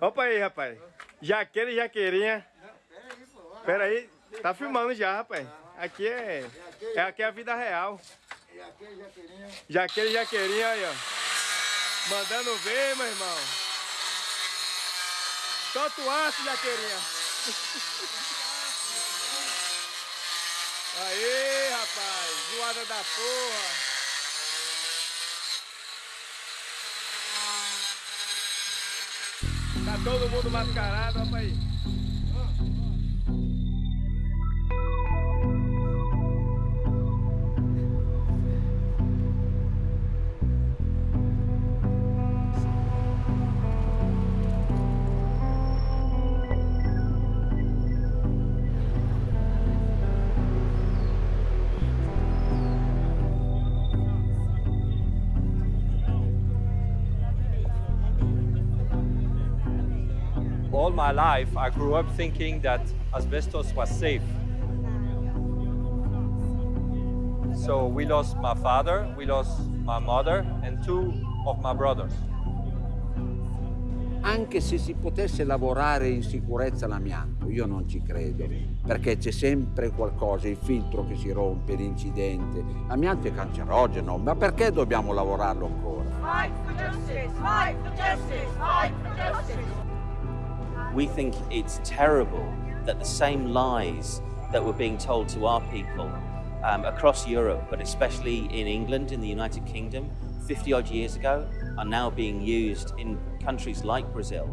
Opa aí, rapaz. Jaqueira e jaqueirinha. Pera aí, tá filmando já, rapaz. Aqui é, é aqui é a vida real. Jaqueira, jaqueirinha. Jaqueira e jaqueirinha aí, ó. Mandando ver, meu irmão. Solta o aço, jaqueirinha. Aê, rapaz. Zoada da porra. Tá todo mundo mascarado, rapaz. My life, I grew up thinking that asbestos was safe. So we lost my father, we lost my mother, and two of my brothers. Anche se si potesse lavorare in sicurezza l'amianto, io non ci credo, perché c'è sempre qualcosa, il filtro che si rompe, l'incidente. L'amianto è cancerogeno, ma perché dobbiamo lavorarlo ancora? Fight for justice! Fight for justice! Fight for justice! We think it's terrible that the same lies that were being told to our people um, across Europe, but especially in England, in the United Kingdom, 50 odd years ago, are now being used in countries like Brazil.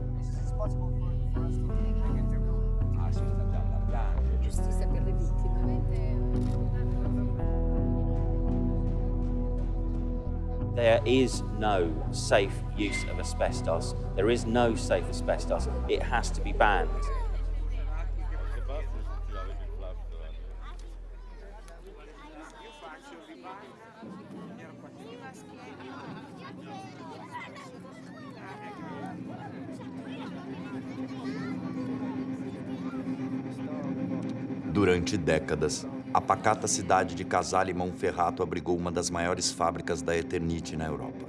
There is no safe use of asbestos. There is no safe asbestos. It has to be banned. Durante décadas, a pacata cidade de Casale Monferrato abrigou uma das maiores fábricas da Eternit na Europa.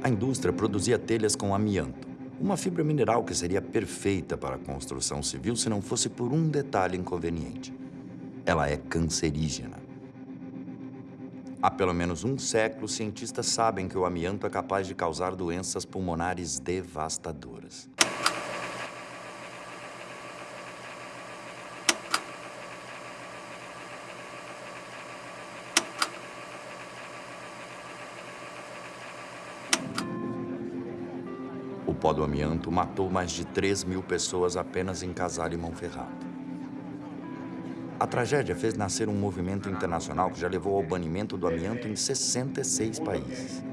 A indústria produzia telhas com amianto, uma fibra mineral que seria perfeita para a construção civil se não fosse por um detalhe inconveniente. Ela é cancerígena. Há pelo menos um século, cientistas sabem que o amianto é capaz de causar doenças pulmonares devastadoras. O pó do amianto matou mais de 3 mil pessoas apenas em Casale e Monferrato. A tragédia fez nascer um movimento internacional que já levou ao banimento do amianto em 66 países.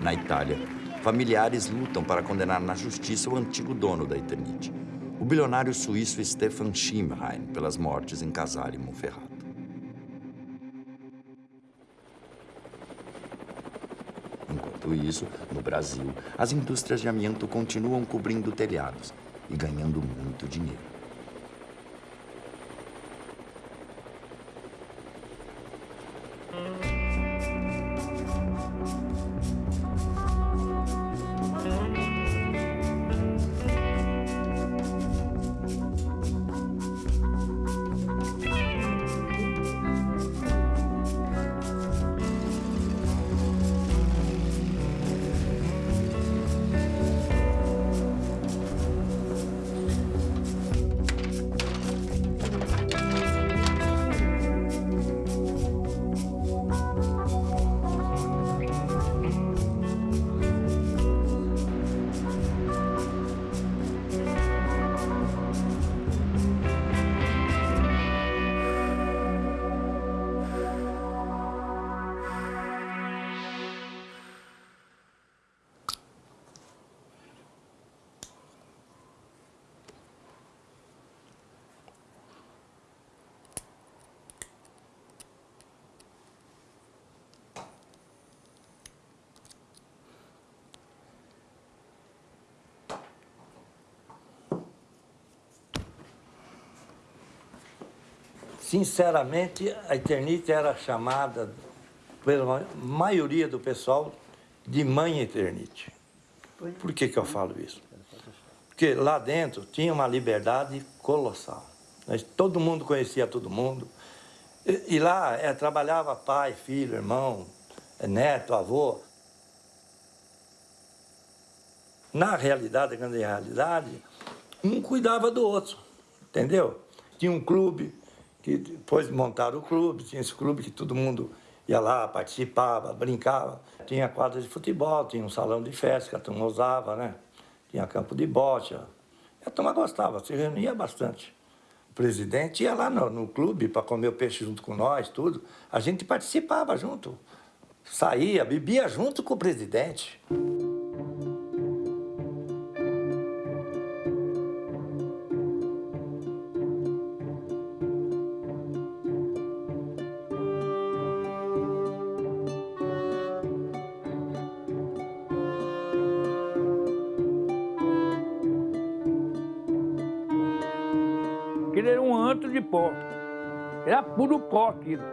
Na Itália, familiares lutam para condenar na justiça o antigo dono da Eternit, o bilionário suíço Stefan Schimheim, pelas mortes em Casale e Monferrato. Enquanto isso, no Brasil, as indústrias de amianto continuam cobrindo telhados e ganhando muito dinheiro. Sinceramente, a Eternite era chamada pela maioria do pessoal de Mãe Eternite. Por que, que eu falo isso? Porque lá dentro tinha uma liberdade colossal. Todo mundo conhecia todo mundo. E, e lá é, trabalhava pai, filho, irmão, é, neto, avô. Na realidade, a grande realidade, um cuidava do outro, entendeu? Tinha um clube, que depois montaram o clube, tinha esse clube que todo mundo ia lá, participava, brincava. Tinha quadra de futebol, tinha um salão de festa que a turma usava, né? Tinha campo de bote. A turma gostava, se reunia bastante. O presidente ia lá no, no clube para comer o peixe junto com nós, tudo. A gente participava junto. Saía, bebia junto com o presidente. Puro pó aquilo.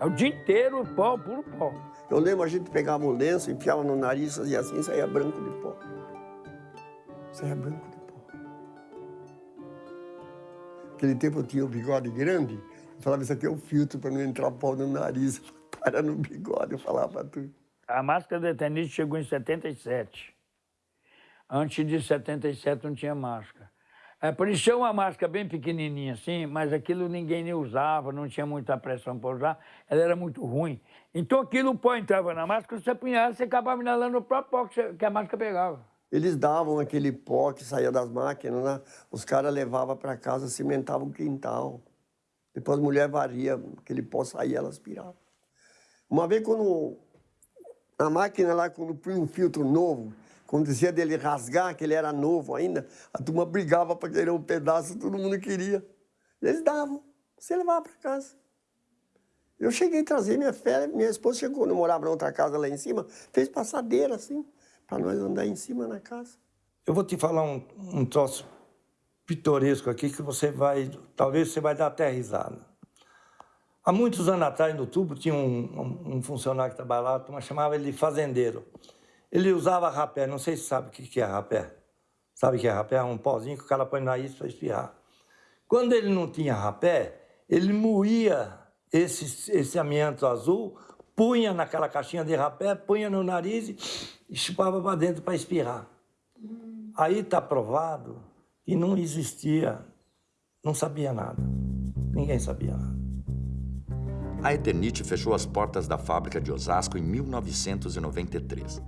É O dia inteiro pó, puro pó. Eu lembro a gente pegava um lenço, enfiava no nariz, fazia assim, saía branco de pó. Saía branco de pó. Naquele tempo eu tinha o bigode grande, eu falava, isso aqui é o filtro para não entrar pó no nariz. Para no bigode, eu falava pra tu. A máscara da Eternite chegou em 77. Antes de 77 não tinha máscara. É, parecia uma máscara bem pequenininha assim, mas aquilo ninguém nem usava, não tinha muita pressão para usar, ela era muito ruim. Então aquilo, pó entrava na máscara, você apunhava, você acabava inalando o próprio pó que, que a máscara pegava. Eles davam aquele pó que saía das máquinas, né? os caras levavam para casa, cimentavam o quintal. Depois a mulher varia, aquele pó saía, ela aspirava. Uma vez quando a máquina lá, quando punha um filtro novo, acontecia dele rasgar, que ele era novo ainda, a turma brigava para querer um pedaço, todo mundo queria. Eles davam, você levava para casa. Eu cheguei a trazer minha fé, minha esposa chegou, quando eu morava na outra casa lá em cima, fez passadeira assim, para nós andar em cima na casa. Eu vou te falar um, um troço pitoresco aqui que você vai, talvez você vai dar até risada. Há muitos anos atrás, no tubo, tinha um, um- funcionário que trabalhava lá, a turma chamava ele de fazendeiro. Ele usava rapé, não sei se sabe o que é rapé. Sabe o que é rapé? É um pozinho que o cara põe no nariz para espirrar. Quando ele não tinha rapé, ele moía esse, esse amianto azul, punha naquela caixinha de rapé, punha no nariz e- e chupava para dentro para espirrar. Aí está provado que não existia, não sabia nada. Ninguém sabia nada. A Eternite fechou as portas da fábrica de Osasco em 1993.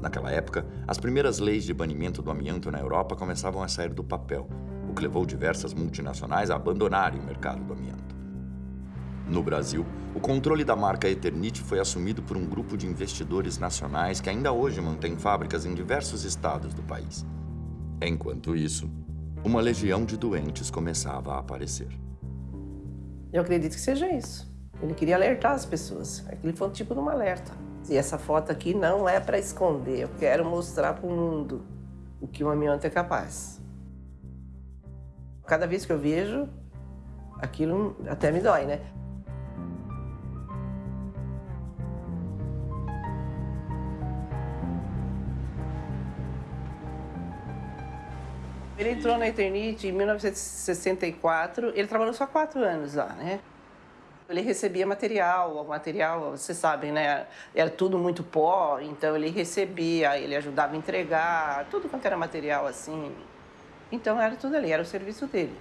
Naquela época, as primeiras leis de banimento do amianto na Europa começavam a sair do papel, o que levou diversas multinacionais a abandonarem o mercado do amianto. No Brasil, o controle da marca Eternite foi assumido por um grupo de investidores nacionais que ainda hoje mantém fábricas em diversos estados do país. Enquanto isso, uma legião de doentes começava a aparecer. Eu acredito que seja isso. Ele queria alertar as pessoas. Aquele foi um tipo de um alerta. E essa foto aqui não é para esconder. Eu quero mostrar para o mundo o que o amianto é capaz. Cada vez que eu vejo, aquilo até me dói, né? Ele entrou na Eternite em 1964. Ele trabalhou só quatro anos lá, né? Ele recebia material, o material, vocês sabem, né? Era tudo muito pó, então ele recebia, ele ajudava a entregar, tudo quanto era material assim. Então era tudo ali, era o serviço dele.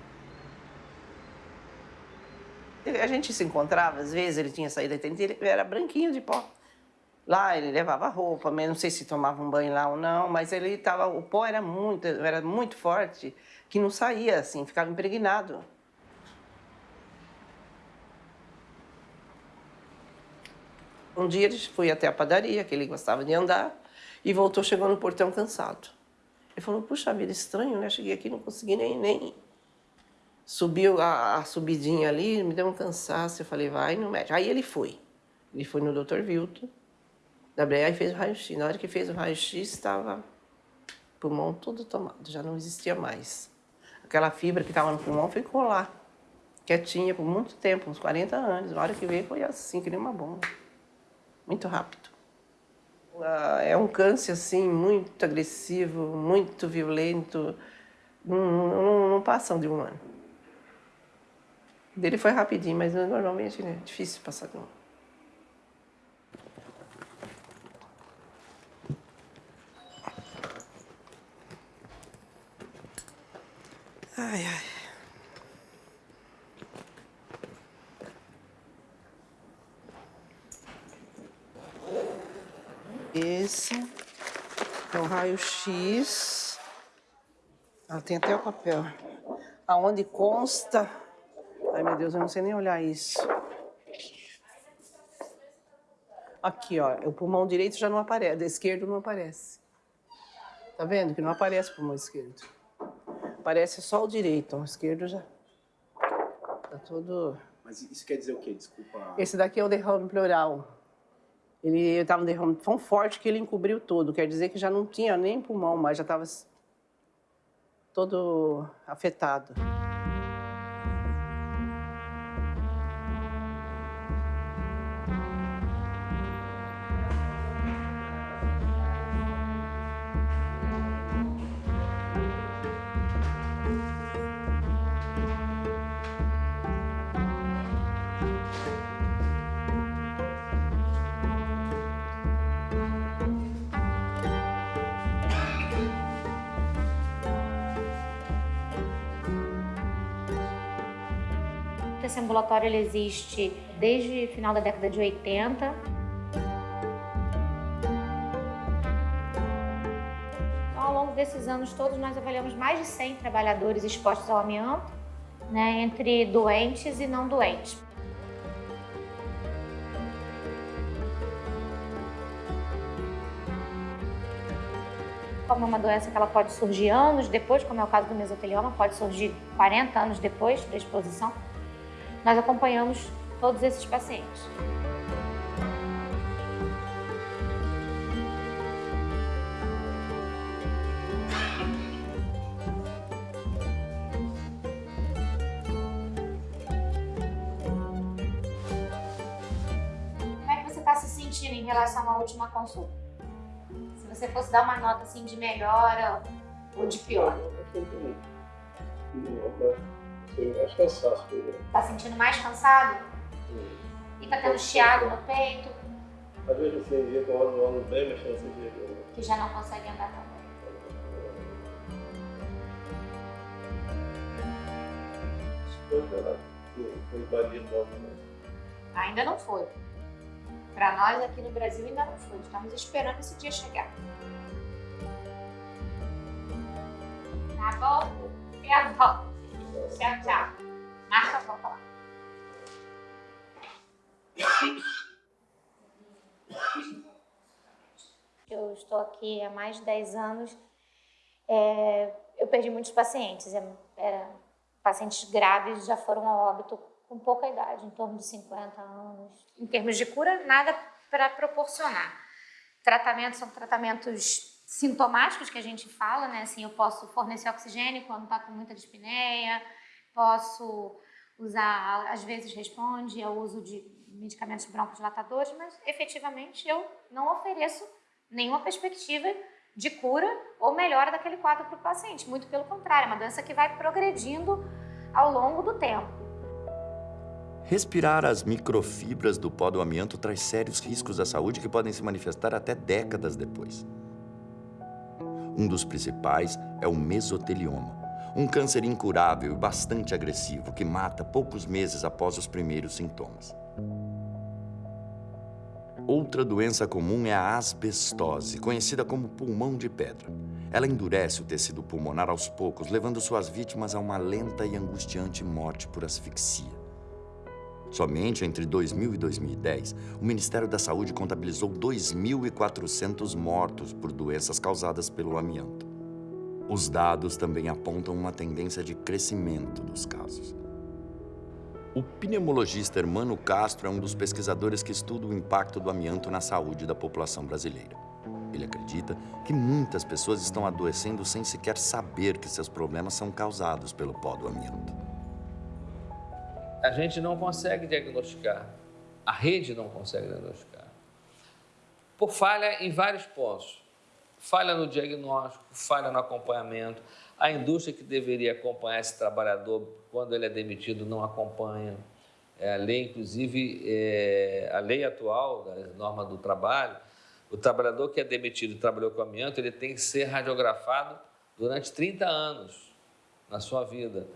A gente se encontrava, às vezes ele tinha saído ele era branquinho de pó. Lá ele levava roupa, não sei se tomava um banho lá ou não, mas ele tava, o pó era muito, era muito forte, que não saía assim, ficava impregnado. Um dia ele foi até a padaria, que ele gostava de andar, e voltou, chegou no portão cansado. Ele falou, puxa vida, estranho, né? Cheguei aqui, não consegui nem, nem... Subiu a, a subidinha ali, me deu um cansaço. Eu falei, vai no médico. Aí ele foi. Ele foi no Dr. Vilton, da e fez o raio-x. Na hora que fez o raio-x, estava pulmão todo tomado, já não existia mais. Aquela fibra que estava no pulmão ficou lá. quietinha por muito tempo, uns 40 anos. Na hora que veio foi assim, que nem uma bomba. Muito rápido. Ah, É um câncer, assim, muito agressivo, muito violento. Não, não, não passam de um ano. Dele foi rapidinho, mas normalmente é difícil passar de um ano. Ai, ai. Esse é o raio-x. Ah, tem até o papel. Aonde consta. Ai, meu Deus, eu não sei nem olhar isso. Aqui, ó. O pulmão direito já não aparece. O esquerdo não aparece. Tá vendo que não aparece o pulmão esquerdo? Aparece só o direito. ó, O esquerdo já. Tá todo. Mas isso quer dizer o quê? Desculpa. Esse daqui é o derrame pleural. Ele estava um derrame tão forte que ele encobriu todo. Quer dizer que já não tinha nem pulmão mais, já estava todo afetado. Ambulatório ele existe desde o final da década de 80. Então, ao longo desses anos todos, nós avaliamos mais de 100 trabalhadores expostos ao amianto, né, entre doentes e não doentes. Como é uma doença que ela pode surgir anos depois, como é o caso do mesotelioma, pode surgir 40 anos depois da exposição, nós acompanhamos todos esses pacientes. Como é que você está se sentindo em relação à última consulta? Se você fosse dar uma nota assim de melhora ou de pior? Acho cansaço. Tá sentindo mais cansado? E tá tendo chiado no peito? Às vezes assim, dia que eu ando, ando bem, mas nesse dia que eu Que já não consegue andar tão bem. Foi operado. Foi invadido logo também. Ainda não foi. Para nós aqui no Brasil ainda não foi. Estamos esperando esse dia chegar. Tá bom? E a volta. Tchau, tchau. Marca volta lá. Eu estou aqui há mais de 10 anos. É, eu perdi muitos pacientes. É, era- pacientes graves já foram a óbito com pouca idade, em torno de 50 anos. Em termos de cura, nada para proporcionar. Tratamentos são tratamentos sintomáticos que a gente fala, né? Assim, eu posso fornecer oxigênio quando está com muita dispneia, posso usar, às vezes responde ao uso de medicamentos broncodilatadores, mas efetivamente eu não ofereço nenhuma perspectiva de cura ou melhora daquele quadro para o paciente. Muito pelo contrário, é uma doença que vai progredindo ao longo do tempo. Respirar as microfibras do pó do amianto traz sérios riscos à saúde que podem se manifestar até décadas depois. Um dos principais é o mesotelioma, um câncer incurável e bastante agressivo que mata poucos meses após os primeiros sintomas. Outra doença comum é a asbestose, conhecida como pulmão de pedra. Ela endurece o tecido pulmonar aos poucos, levando suas vítimas a uma lenta e angustiante morte por asfixia. Somente entre 2000 e 2010, o Ministério da Saúde contabilizou 2.400 mortos por doenças causadas pelo amianto. Os dados também apontam uma tendência de crescimento dos casos. O pneumologista Hermano Castro é um dos pesquisadores que estuda o impacto do amianto na saúde da população brasileira. Ele acredita que muitas pessoas estão adoecendo sem sequer saber que seus problemas são causados pelo pó do amianto. A gente não consegue diagnosticar, a rede não consegue diagnosticar, por falha em vários pontos. Falha no diagnóstico, falha no acompanhamento. A indústria que deveria acompanhar esse trabalhador quando ele é demitido não acompanha. É, a lei, inclusive, é, a lei atual, da norma do trabalho, o trabalhador que é demitido e trabalhou com amianto, ele tem que ser radiografado durante 30 anos na sua vida.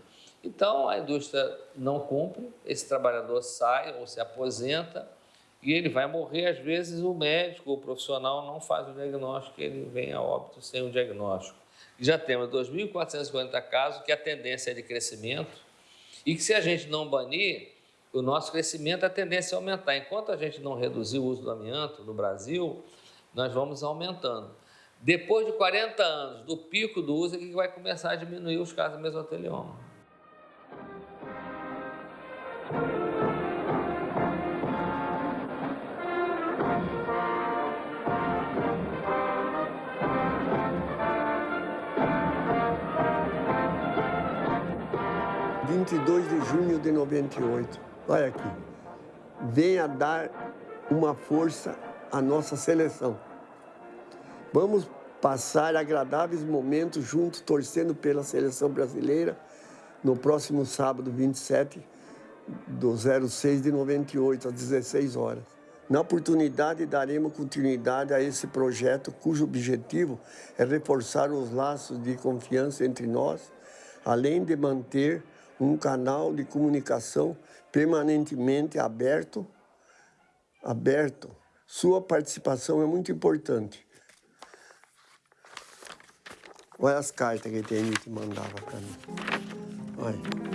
Então, a indústria não cumpre, esse trabalhador sai ou se aposenta e ele vai morrer. Às vezes, o médico, o profissional, não faz o diagnóstico, ele vem a óbito sem o diagnóstico. Já temos 2.440 casos que a tendência é de crescimento e que, se a gente não banir, o nosso crescimento, a tendência é aumentar. Enquanto a gente não reduzir o uso do amianto no Brasil, nós vamos aumentando. Depois de 40 anos do pico do uso, é que vai começar a diminuir os casos de mesotelioma. Vinte e dois de junho de 98. Olha aqui. Venha dar uma força à nossa seleção. Vamos passar agradáveis momentos juntos, torcendo pela seleção brasileira no próximo sábado, 27 do 06 de 98, às 16 horas. Na oportunidade, daremos continuidade a esse projeto, cujo objetivo é reforçar os laços de confiança entre nós, além de manter um canal de comunicação permanentemente aberto, aberto. Sua participação é muito importante. Olha as cartas que a TNT mandava para mim. Olha.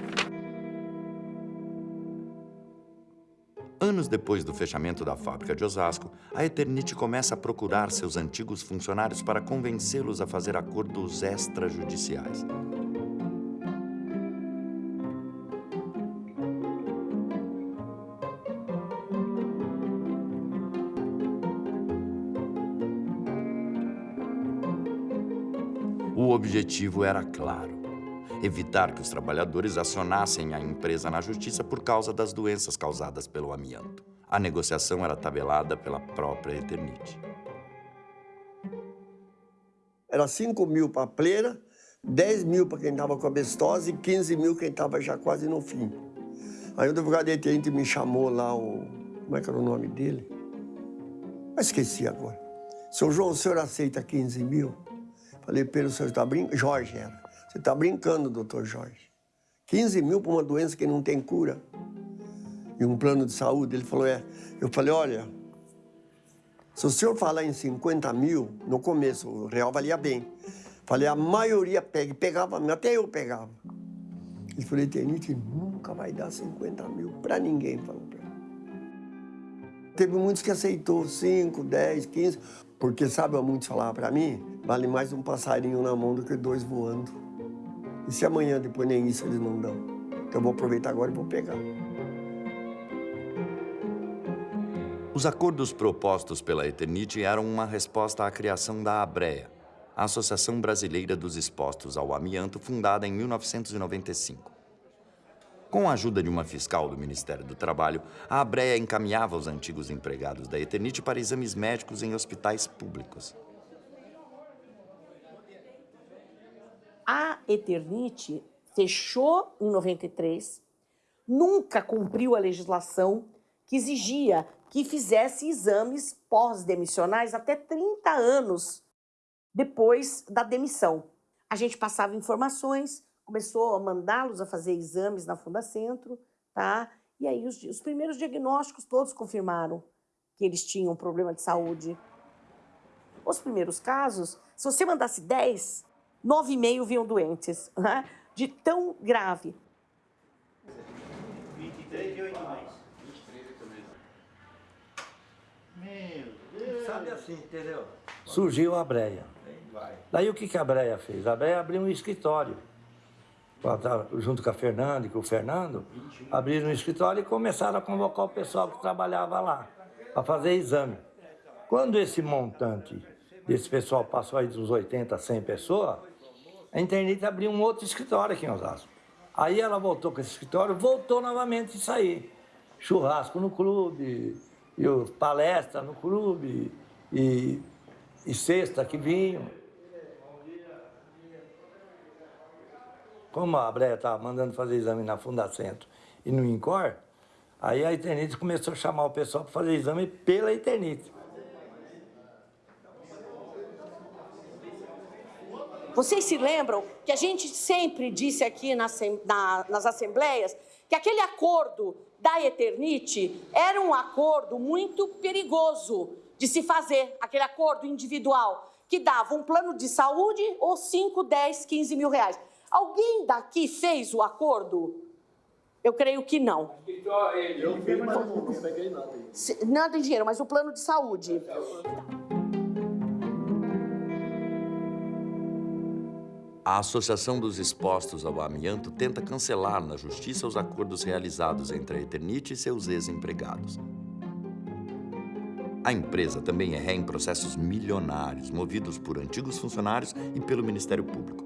Anos depois do fechamento da fábrica de Osasco, a Eternit começa a procurar seus antigos funcionários para convencê-los a fazer acordos extrajudiciais. O objetivo era claro: evitar que os trabalhadores acionassem a empresa na justiça por causa das doenças causadas pelo amianto. A negociação era tabelada pela própria Eternit. Era 5 mil para a pleira, 10 mil para quem estava com a bestose e 15 mil quem estava já quase no fim. Aí o advogado detente me chamou lá, o... como é que era o nome dele? Eu esqueci agora. Seu João, o senhor aceita 15 mil? Falei, pelo senhor está brincando? Jorge era. Você está brincando, doutor Jorge. 15 mil para uma doença que não tem cura. E um plano de saúde. Ele falou, é. Eu falei, olha, se o senhor falar em 50 mil, no começo, o real valia bem. Falei, a maioria pega. Pegava, até eu pegava. Ele falou, Tenite, nunca vai dar 50 mil para ninguém, falou para. Teve muitos que aceitou 5, 10, 15, porque sabe, muitos falavam para mim, vale mais um passarinho na mão do que dois voando. E se amanhã depois nem isso eles não dão? Então eu vou aproveitar agora e vou pegar. Os acordos propostos pela Eternit eram uma resposta à criação da ABREA, a Associação Brasileira dos Expostos ao Amianto, fundada em 1995. Com a ajuda de uma fiscal do Ministério do Trabalho, a ABREA encaminhava os antigos empregados da Eternit para exames médicos em hospitais públicos. A Eternit fechou em 93, nunca cumpriu a legislação que exigia que fizesse exames pós-demissionais até 30 anos depois da demissão. A gente passava informações, começou a mandá-los a fazer exames na Fundacentro, tá? E aí os, os primeiros diagnósticos todos confirmaram que eles tinham problema de saúde. Os primeiros casos, se você mandasse 10, 9,5 vinham doentes, né? de tão grave. 23 e 8 mais. 23 e 8 Meu Deus. Sabe assim, entendeu? Surgiu a Breia. Daí o que, que a Breia fez? A Breia abriu um escritório. Junto com a Fernanda e com o Fernando, abriram um escritório e começaram a convocar o pessoal que trabalhava lá para fazer exame. Quando esse montante desse pessoal passou aí dos 80, 100 pessoas, a internet abriu um outro escritório aqui em Osasco. Aí ela voltou com esse escritório, voltou novamente a sair. Churrasco no clube, e o- palestra no clube, e, e sexta que vinham. Como a Breia estava mandando fazer exame na Fundacentro e no INCOR, aí a Eternite começou a chamar o pessoal para fazer exame pela Eternite. Vocês se lembram que a gente sempre disse aqui na assem- na- nas assembleias que aquele acordo da Eternite era um acordo muito perigoso de se fazer, aquele acordo individual, que dava um plano de saúde ou 5, 10, 15 mil reais. Alguém daqui fez o acordo? Eu creio que não. Eu vi, mas não peguei nada. Nada em dinheiro, mas o plano de saúde. A Associação dos Expostos ao Amianto tenta cancelar na justiça os acordos realizados entre a Eternite e seus ex-empregados. A empresa também é ré em processos milionários movidos por antigos funcionários e pelo Ministério Público,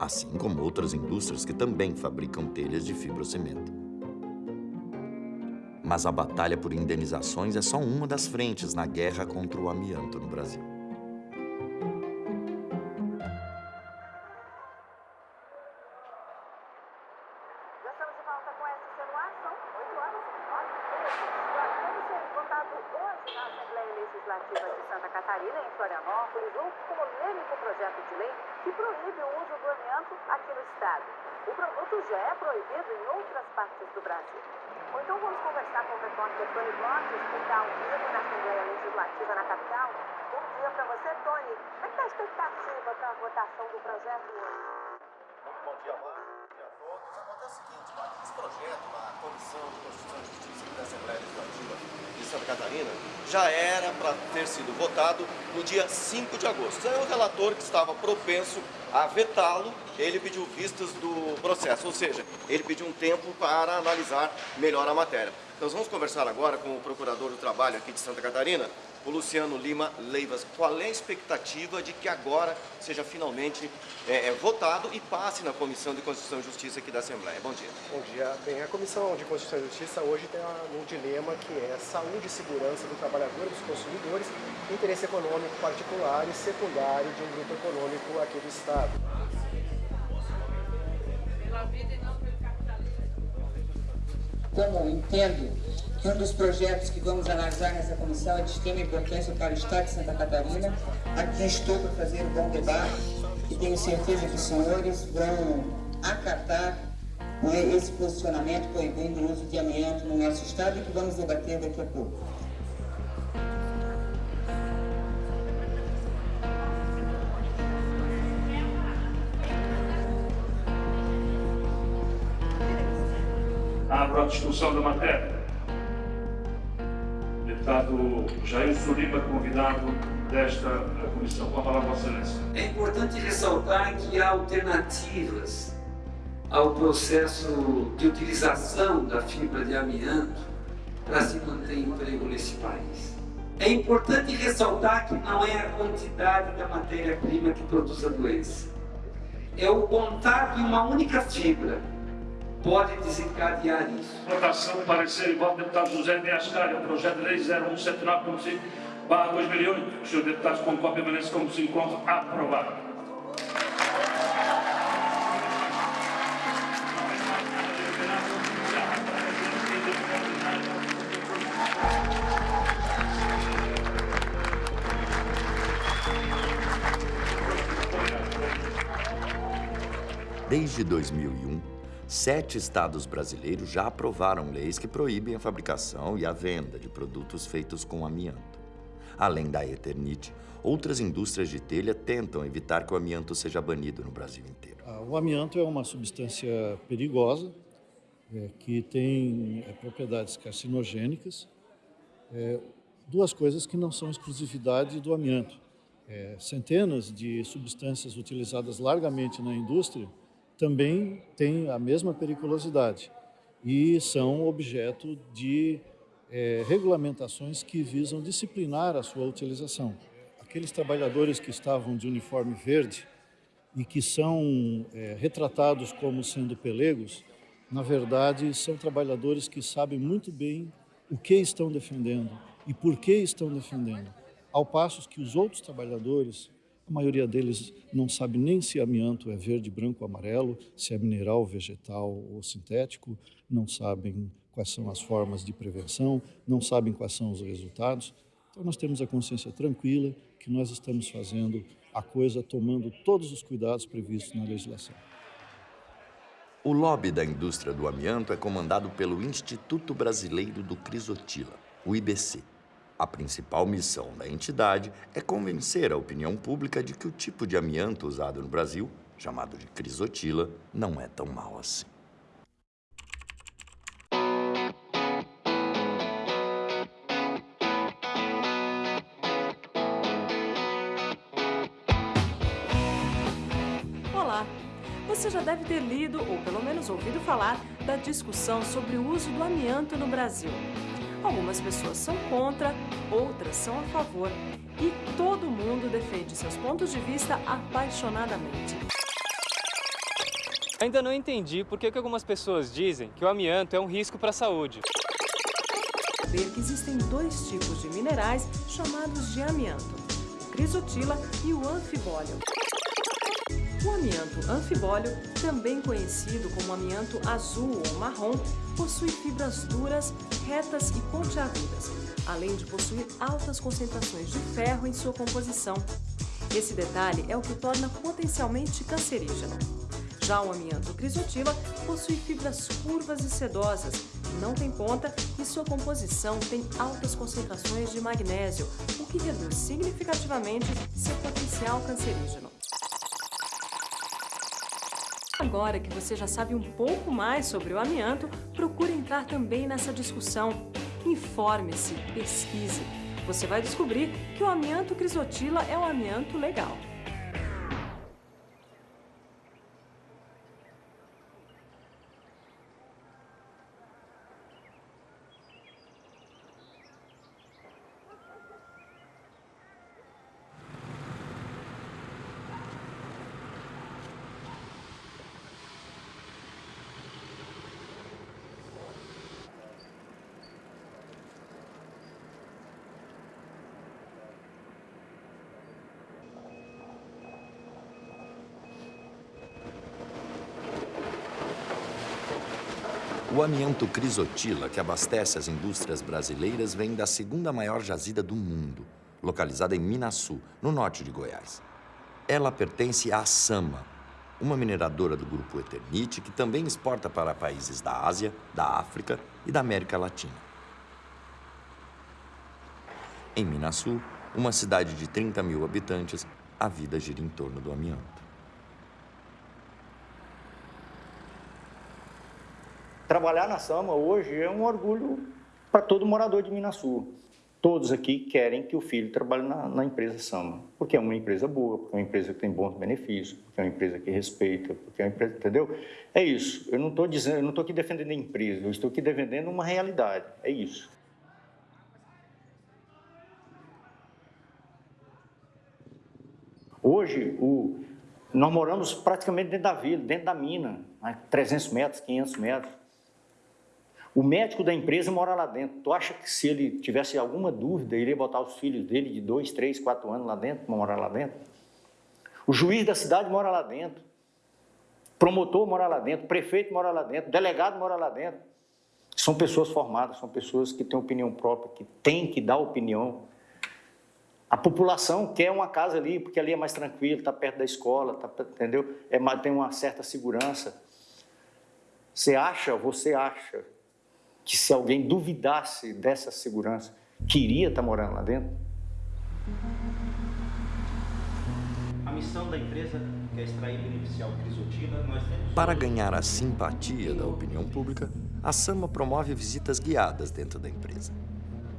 assim como outras indústrias que também fabricam telhas de fibrocimento. Mas a batalha por indenizações é só uma das frentes na guerra contra o amianto no Brasil. Que proíbe o uso do amianto aqui no estado. O produto já é proibido em outras partes do Brasil. Ou então vamos conversar com o repórter Tony Borges, que está ao vivo na Assembleia Legislativa na capital. Bom dia para você, Tony. Como é que está a expectativa para a votação do projeto hoje? Bom dia, Márcio. Projeto na Comissão de Constituição e Justiça da Assembleia Legislativa de Santa Catarina já era para ter sido votado no dia 5 de agosto. Aí o relator que estava propenso a vetá-lo, ele pediu vistas do processo, ou seja, ele pediu um tempo para analisar melhor a matéria. Nós vamos conversar agora com o Procurador do Trabalho aqui de Santa Catarina, o Luciano Lima Leivas. Qual é a expectativa de que agora seja finalmente é, é, votado e passe na Comissão de Constituição e Justiça aqui da Assembleia? Bom dia. Bom dia. Bem, a Comissão de Constituição e Justiça hoje tem um dilema que é saúde e segurança do trabalhador e dos consumidores, interesse econômico particular e secundário de um grupo econômico aqui do Estado. Como entendo um dos projetos que vamos analisar nessa comissão é de extrema importância para o Estado de Santa Catarina, aqui estou para fazer um bom debate e tenho certeza que os senhores vão acatar né, esse posicionamento proibindo o uso de amianto no nosso Estado e que vamos debater daqui a pouco. Abro a discussão da matéria. Deputado Jair Surima, convidado desta comissão. Com a palavra, Vossa Excelência. É importante ressaltar que há alternativas ao processo de utilização da fibra de amianto para se manter emprego nesse país. É importante ressaltar que não é a quantidade da matéria-prima que produz a doença. É o contato em uma única fibra pode desencadear isso. Votação, parecer e voto do deputado José de Ascari, ao projeto de lei 0179.5, barra 2008. Os senhores deputados com cópia permanece como se encontra aprovado. Desde 2001, sete estados brasileiros já aprovaram leis que proíbem a fabricação e a venda de produtos feitos com amianto. Além da Eternite, outras indústrias de telha tentam evitar que o amianto seja banido no Brasil inteiro. Ah, O amianto é uma substância perigosa é, que tem é, propriedades carcinogênicas. É, duas coisas que não são exclusividade do amianto. É, centenas de substâncias utilizadas largamente na indústria também têm a mesma periculosidade e são objeto de é, regulamentações que visam disciplinar a sua utilização. Aqueles trabalhadores que estavam de uniforme verde e que são é, retratados como sendo pelegos, na verdade, são trabalhadores que sabem muito bem o que estão defendendo e por que estão defendendo. Ao passo que os outros trabalhadores, a maioria deles não sabe nem se amianto é verde, branco ou amarelo, se é mineral, vegetal ou sintético, não sabem quais são as formas de prevenção, não sabem quais são os resultados. Então nós temos a consciência tranquila que nós estamos fazendo a coisa tomando todos os cuidados previstos na legislação. O lobby da indústria do amianto é comandado pelo Instituto Brasileiro do Crisotila, o IBC. A principal missão da entidade é convencer a opinião pública de que o tipo de amianto usado no Brasil, chamado de crisotila, não é tão mau assim. Você já deve ter lido, ou pelo menos ouvido falar, da discussão sobre o uso do amianto no Brasil. Algumas pessoas são contra, outras são a favor. E todo mundo defende seus pontos de vista apaixonadamente. Ainda não entendi por que algumas pessoas dizem que o amianto é um risco para a saúde. Saber que existem dois tipos de minerais chamados de amianto, o crisotila e o anfibólio. O amianto anfibólio, também conhecido como amianto azul ou marrom, possui fibras duras, retas e pontiagudas, além de possuir altas concentrações de ferro em sua composição. Esse detalhe é o que o torna potencialmente cancerígeno. Já o amianto crisotila possui fibras curvas e sedosas, não tem ponta e sua composição tem altas concentrações de magnésio, o que reduz significativamente seu potencial cancerígeno. Agora que você já sabe um pouco mais sobre o amianto, procure entrar também nessa discussão. Informe-se, pesquise. Você vai descobrir que o amianto crisotila é um amianto legal. Amianto crisotila, que abastece as indústrias brasileiras, vem da segunda maior jazida do mundo, localizada em Minasul, no norte de Goiás. Ela pertence à Sama, uma mineradora do grupo Eternit que também exporta para países da Ásia, da África e da América Latina. Em Minasul, uma cidade de 30 mil habitantes, a vida gira em torno do amianto. Trabalhar na Sama hoje é um orgulho para todo morador de Minas Sul. Todos aqui querem que o filho trabalhe na, na, empresa Sama, porque é uma empresa boa, porque é uma empresa que tem bons benefícios, porque é uma empresa que respeita, porque é uma empresa, entendeu? É isso. Eu não estou dizendo, eu não estou aqui defendendo a empresa, eu estou aqui defendendo uma realidade. É isso. Hoje, o, nós moramos praticamente dentro da vila, dentro da mina, né? 300 metros, 500 metros. O médico da empresa mora lá dentro. Tu acha que se ele tivesse alguma dúvida, ele iria botar os filhos dele de dois, três, quatro anos lá dentro, morar lá dentro? O juiz da cidade mora lá dentro. Promotor mora lá dentro, prefeito mora lá dentro, delegado mora lá dentro. São pessoas formadas, são pessoas que têm opinião própria, que têm que dar opinião. A população quer uma casa ali, porque ali é mais tranquilo, está perto da escola, tá, entendeu? É, tem uma certa segurança. Você acha, você acha que se alguém duvidasse dessa segurança, queria estar morando lá dentro? A missão da empresa é extrair beneficiar o crisotina. Nós temos... Para ganhar a simpatia da opinião pública, a SAMA promove visitas guiadas dentro da empresa.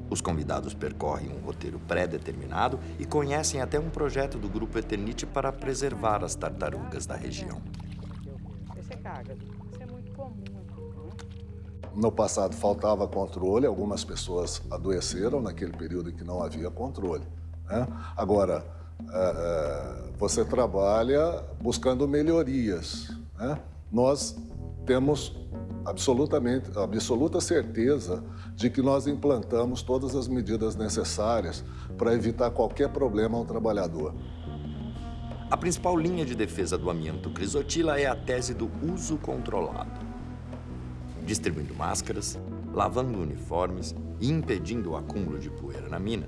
Os convidados percorrem um roteiro pré-determinado e conhecem até um projeto do Grupo Eternite para preservar as tartarugas da região. Isso é carga. Isso é muito comum. No passado faltava controle, algumas pessoas adoeceram naquele período em que não havia controle. Né? Agora, é, você trabalha buscando melhorias. Né? Nós temos absolutamente, absoluta certeza de que nós implantamos todas as medidas necessárias para evitar qualquer problema ao trabalhador. A principal linha de defesa do amianto crisotila é a tese do uso controlado. Distribuindo máscaras, lavando uniformes e impedindo o acúmulo de poeira na mina,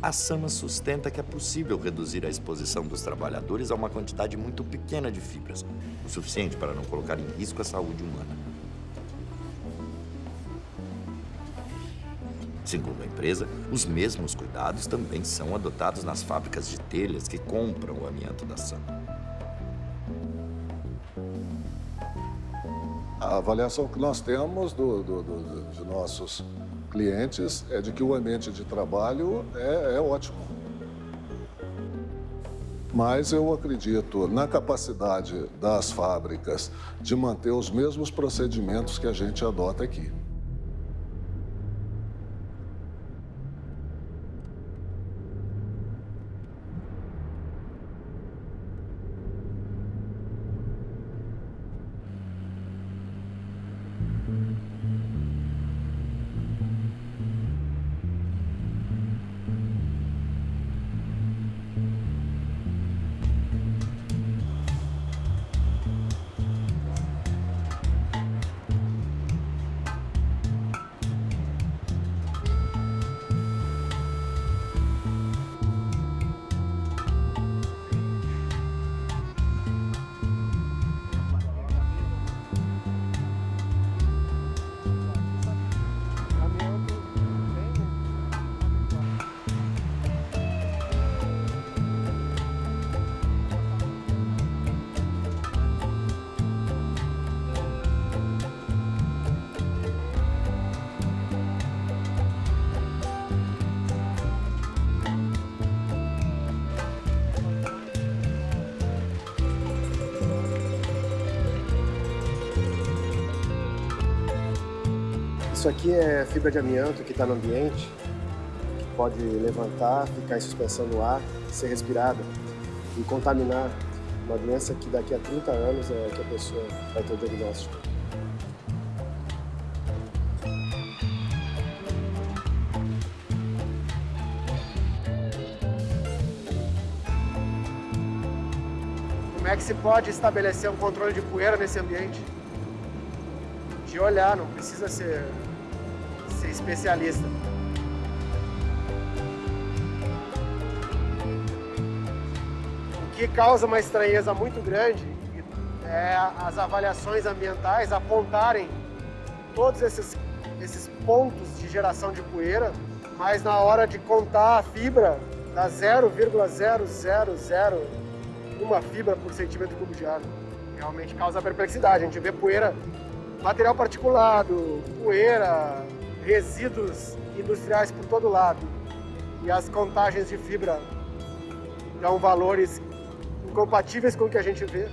a Sama sustenta que é possível reduzir a exposição dos trabalhadores a uma quantidade muito pequena de fibras, o suficiente para não colocar em risco a saúde humana. Segundo a empresa, os mesmos cuidados também são adotados nas fábricas de telhas que compram o amianto da Sam. A avaliação que nós temos do, do, do, de nossos clientes é de que o ambiente de trabalho é, é ótimo. Mas eu acredito na capacidade das fábricas de manter os mesmos procedimentos que a gente adota aqui. Fibra de amianto que está no ambiente, que pode levantar, ficar em suspensão no ar, ser respirada e contaminar uma doença que daqui a 30 anos é que a pessoa vai ter o diagnóstico. Como é que se pode estabelecer um controle de poeira nesse ambiente? De olhar, não precisa ser especialista. O que causa uma estranheza muito grande é as avaliações ambientais apontarem todos esses, esses pontos de geração de poeira, mas na hora de contar a fibra, dá 0,0001 fibra por centímetro cúbico de água. Realmente causa perplexidade. A gente vê poeira, material particulado, poeira, resíduos industriais por todo lado. E as contagens de fibra dão valores incompatíveis com o que a gente vê.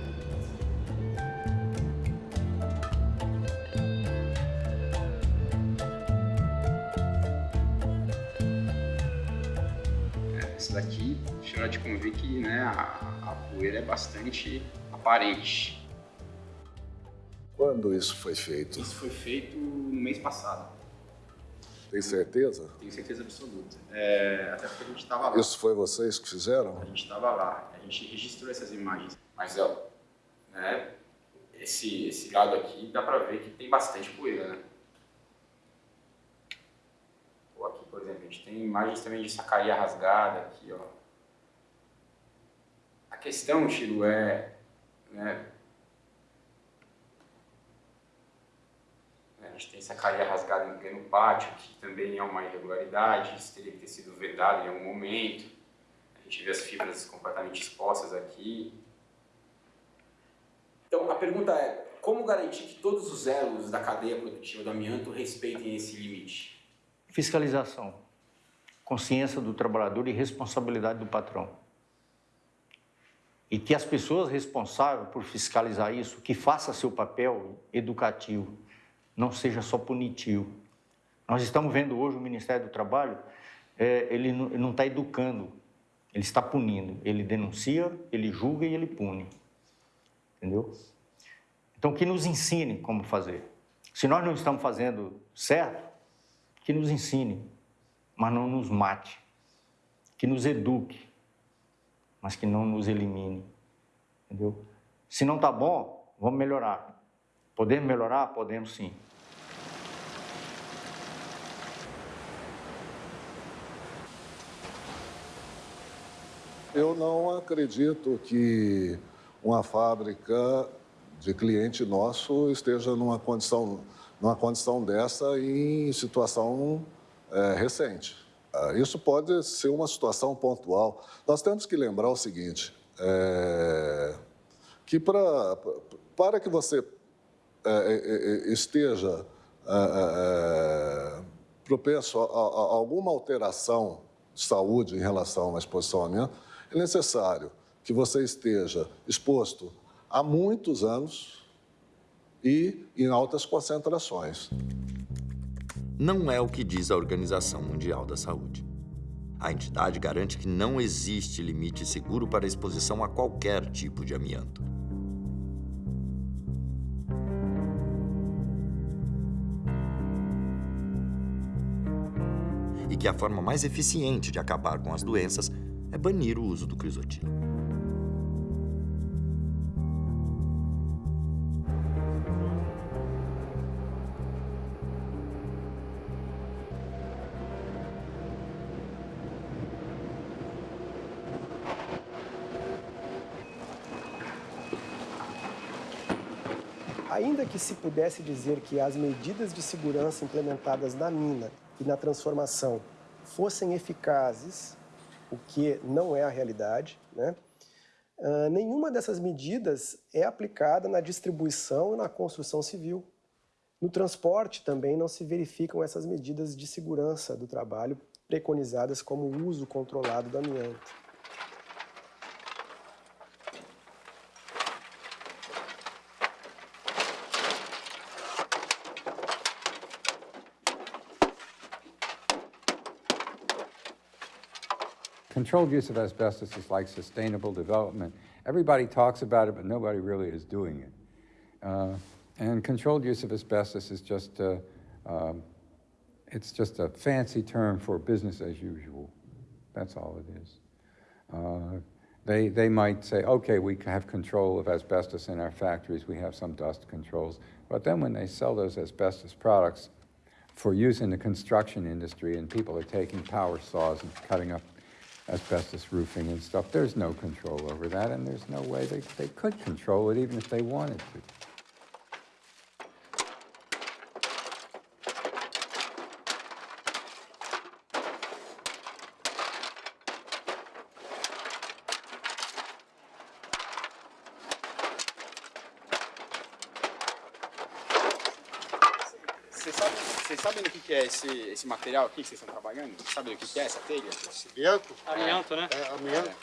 Esse daqui, chama de convir que né, a, a poeira é bastante aparente. Quando isso foi feito? Isso foi feito no mês passado. Tem certeza? Tenho certeza absoluta. É, até porque a gente estava lá. Isso foi vocês que fizeram? A gente estava lá. A gente registrou essas imagens. Mas, ó, né, esse, esse lado aqui dá para ver que tem bastante poeira, né? Ou aqui, por exemplo, a gente tem imagens também de sacaria rasgada aqui, ó. A questão, Tiro, é... Né, A gente tem sacaria rasgada em pleno pátio, que também é uma irregularidade, isso teria que ter sido vedado em algum momento. A gente vê as fibras completamente expostas aqui. Então, a pergunta é, como garantir que todos os elos da cadeia produtiva do amianto respeitem esse limite? Fiscalização, consciência do trabalhador e responsabilidade do patrão. E que as pessoas responsáveis por fiscalizar isso, que faça seu papel educativo, não seja só punitivo. Nós estamos vendo hoje o Ministério do Trabalho, é, ele não está educando, Ele está punindo. Ele denuncia, ele julga e ele pune. Entendeu? Então, que nos ensine como fazer. Se nós não estamos fazendo certo, que nos ensine, mas não nos mate. Que nos eduque, mas que não nos elimine. Entendeu? Se não está bom, vamos melhorar. Podemos melhorar? Podemos sim. Eu não acredito que uma fábrica de cliente nosso esteja numa condição, numa condição dessa em situação é, recente. Ah, isso pode ser uma situação pontual. Nós temos que lembrar o seguinte, é, que pra, para que você esteja é, é, propenso a, a, a, alguma alteração de saúde em relação à exposição ao amianto, é necessário que você esteja exposto há muitos anos e em altas concentrações. Não é o que diz a Organização Mundial da Saúde. A entidade garante que não existe limite seguro para a exposição a qualquer tipo de amianto. Que a forma mais eficiente de acabar com as doenças é banir o uso do crisotilo. Ainda que se pudesse dizer que as medidas de segurança implementadas na mina e na transformação fossem eficazes o que não é a realidade, né? Uh, nenhuma dessas medidas é aplicada na distribuição e na construção civil. No transporte também não se verificam essas medidas de segurança do trabalho preconizadas como uso controlado do amianto. Controlled use of asbestos is like sustainable development. Everybody talks about it, but nobody really is doing it. Uh, and controlled use of asbestos is just, uh, um, it's just a fancy term for business as usual. That's all it is. Uh, they, they might say, okay, we have control of asbestos in our factories, we have some dust controls. But then when they sell those asbestos products for use in the construction industry and people are taking power saws and cutting up asbestos roofing and stuff. There's no control over that, and there's no way they, they could control it even if they wanted to. Esse, esse material aqui que vocês estão trabalhando? Sabe o que, é essa telha? Amianto? Amianto, né? É, amianto. É.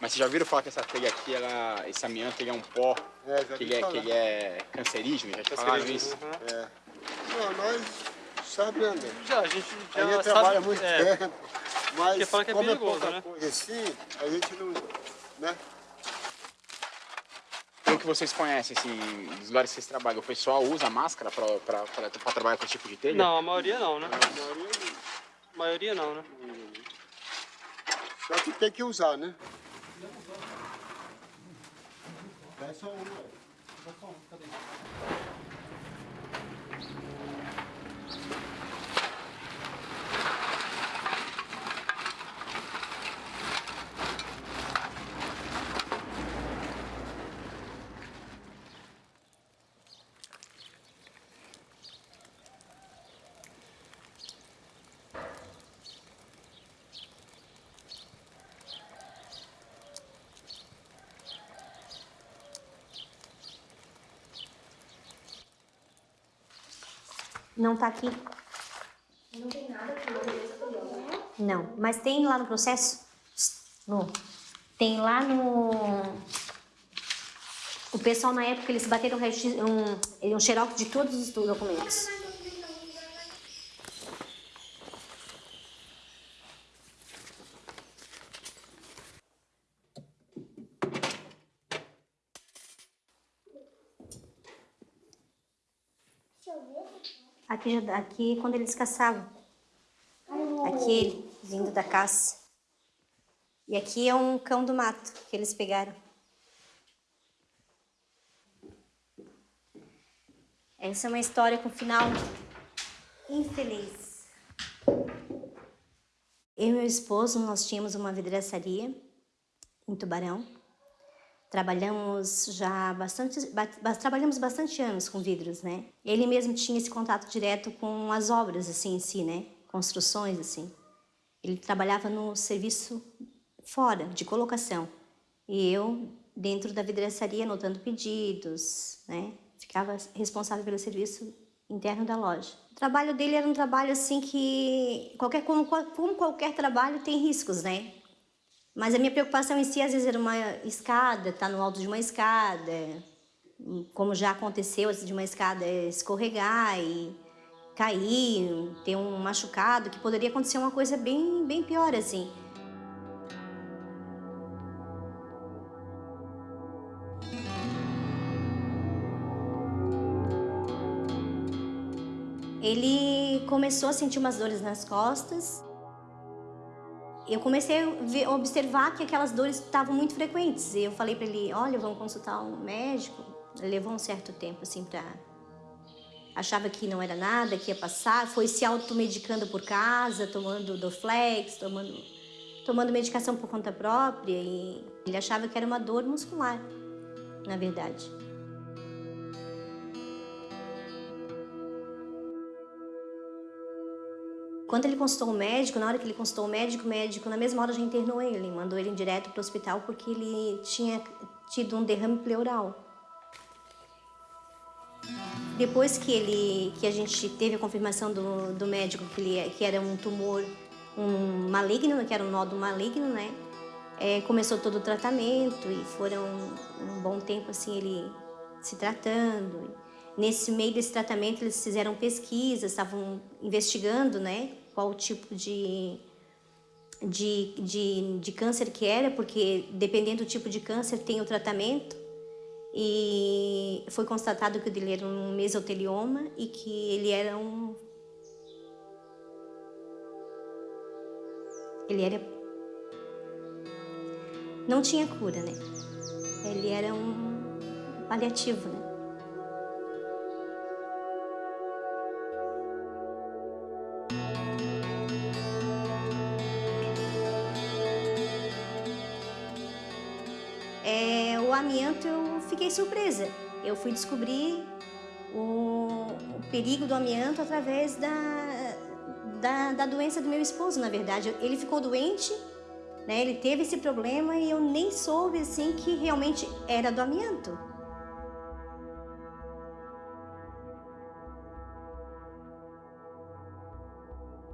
Mas vocês já viram falar que essa telha aqui, ela, esse amianto, ele é um pó, é, que, ele é, que ele é cancerígeno, já te falaram isso? Uhum. É. Não, nós sabemos. Né, já, a gente já a gente sabe, trabalha muito é, tempo, mas fala que é como perigoso, é né? coisa assim, a gente não, né? Que vocês conhecem, assim, dos lugares que vocês trabalham, o pessoal usa máscara para trabalhar com esse tipo de telha? Não, a maioria não, né? A maioria não. A maioria não, né? Só que tem que usar, né? É só um, Só um, cadê? Não tá aqui. Não tem nada aqui Não, mas tem lá no processo? No. Tem lá no... O pessoal na época eles bateram um, um xerox de todos os documentos. Aqui, aqui quando eles caçavam. Aquele vindo da caça. E aqui é um cão do mato que eles pegaram. Essa é uma história com final infeliz. Eu e meu esposo, nós tínhamos uma vidraçaria em Tubarão. Trabalhamos já bastante, ba trabalhamos bastante anos com vidros, né? Ele mesmo tinha esse contato direto com as obras, assim, em si, né? Construções, assim. Ele trabalhava no serviço fora, de colocação. E eu, dentro da vidraçaria, anotando pedidos, né? Ficava responsável pelo serviço interno da loja. O trabalho dele era um trabalho assim que, qualquer, como, como qualquer trabalho, tem riscos, né? Mas a minha preocupação em si, às vezes, era uma escada, estar tá no alto de uma escada, como já aconteceu, de uma escada escorregar e cair, ter um machucado, que poderia acontecer uma coisa bem, bem pior, assim. Ele começou a sentir umas dores nas costas eu comecei a, ver, observar que aquelas dores estavam muito frequentes. E eu falei para ele, olha, vamos consultar um médico. Levou um certo tempo, assim, para... Achava que não era nada, que ia passar. Foi se automedicando por casa, tomando Dorflex, tomando, tomando medicação por conta própria. E ele achava que era uma dor muscular, na verdade. Quando ele consultou o médico, na hora que ele consultou o médico, o médico na mesma hora já internou ele, mandou ele direto para o hospital porque ele tinha tido um derrame pleural. Depois que ele, que a gente teve a confirmação do, do médico que, ele, que era um tumor um maligno, que era um nódulo maligno, né? É, começou todo o tratamento e foram um bom tempo assim ele se tratando. Nesse meio desse tratamento eles fizeram pesquisas, estavam investigando, né? Qual tipo de, de, de, de câncer que era, porque dependendo do tipo de câncer tem o tratamento. E foi constatado que o dele era um mesotelioma e que ele era um... Ele era... Não tinha cura, né? Ele era um paliativo, né? Amianto eu fiquei surpresa. Eu fui descobrir o, o perigo do amianto através da, da, da, doença do meu esposo, na verdade. Ele ficou doente, né? ele teve esse problema e eu nem soube assim que realmente era do amianto.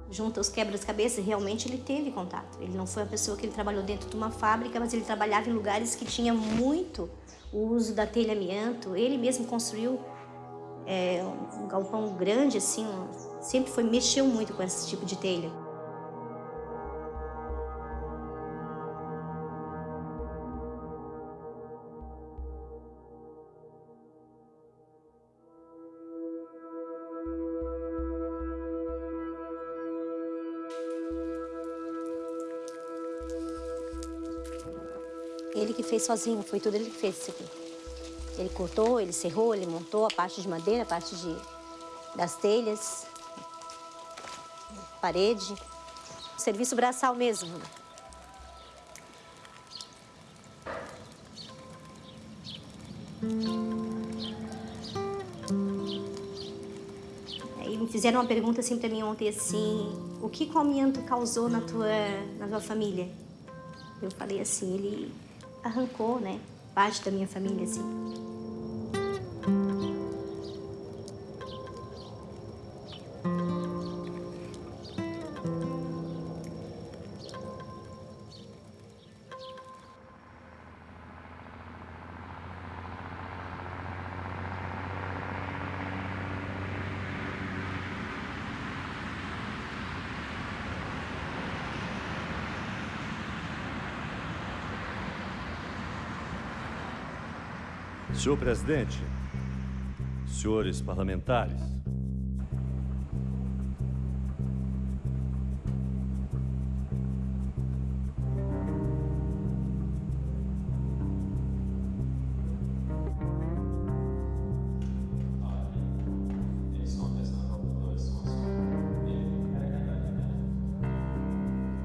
Junto aos quebras-cabeças, realmente ele teve contato. Ele não foi uma pessoa que ele trabalhou dentro de uma fábrica, mas ele trabalhava em lugares que tinha muito o uso da telha amianto. Ele mesmo construiu é, um galpão grande, assim, sempre foi mexeu muito com esse tipo de telha. Fez sozinho, foi tudo ele que fez isso aqui. Ele cortou, ele serrou, ele montou a parte de madeira, a parte de, das telhas, parede. Serviço braçal mesmo. Aí me fizeram uma pergunta assim para mim ontem assim, o que o amianto causou na tua, na tua família? Eu falei assim, ele arrancou, né, parte da minha família, assim. Senhor presidente, senhores parlamentares,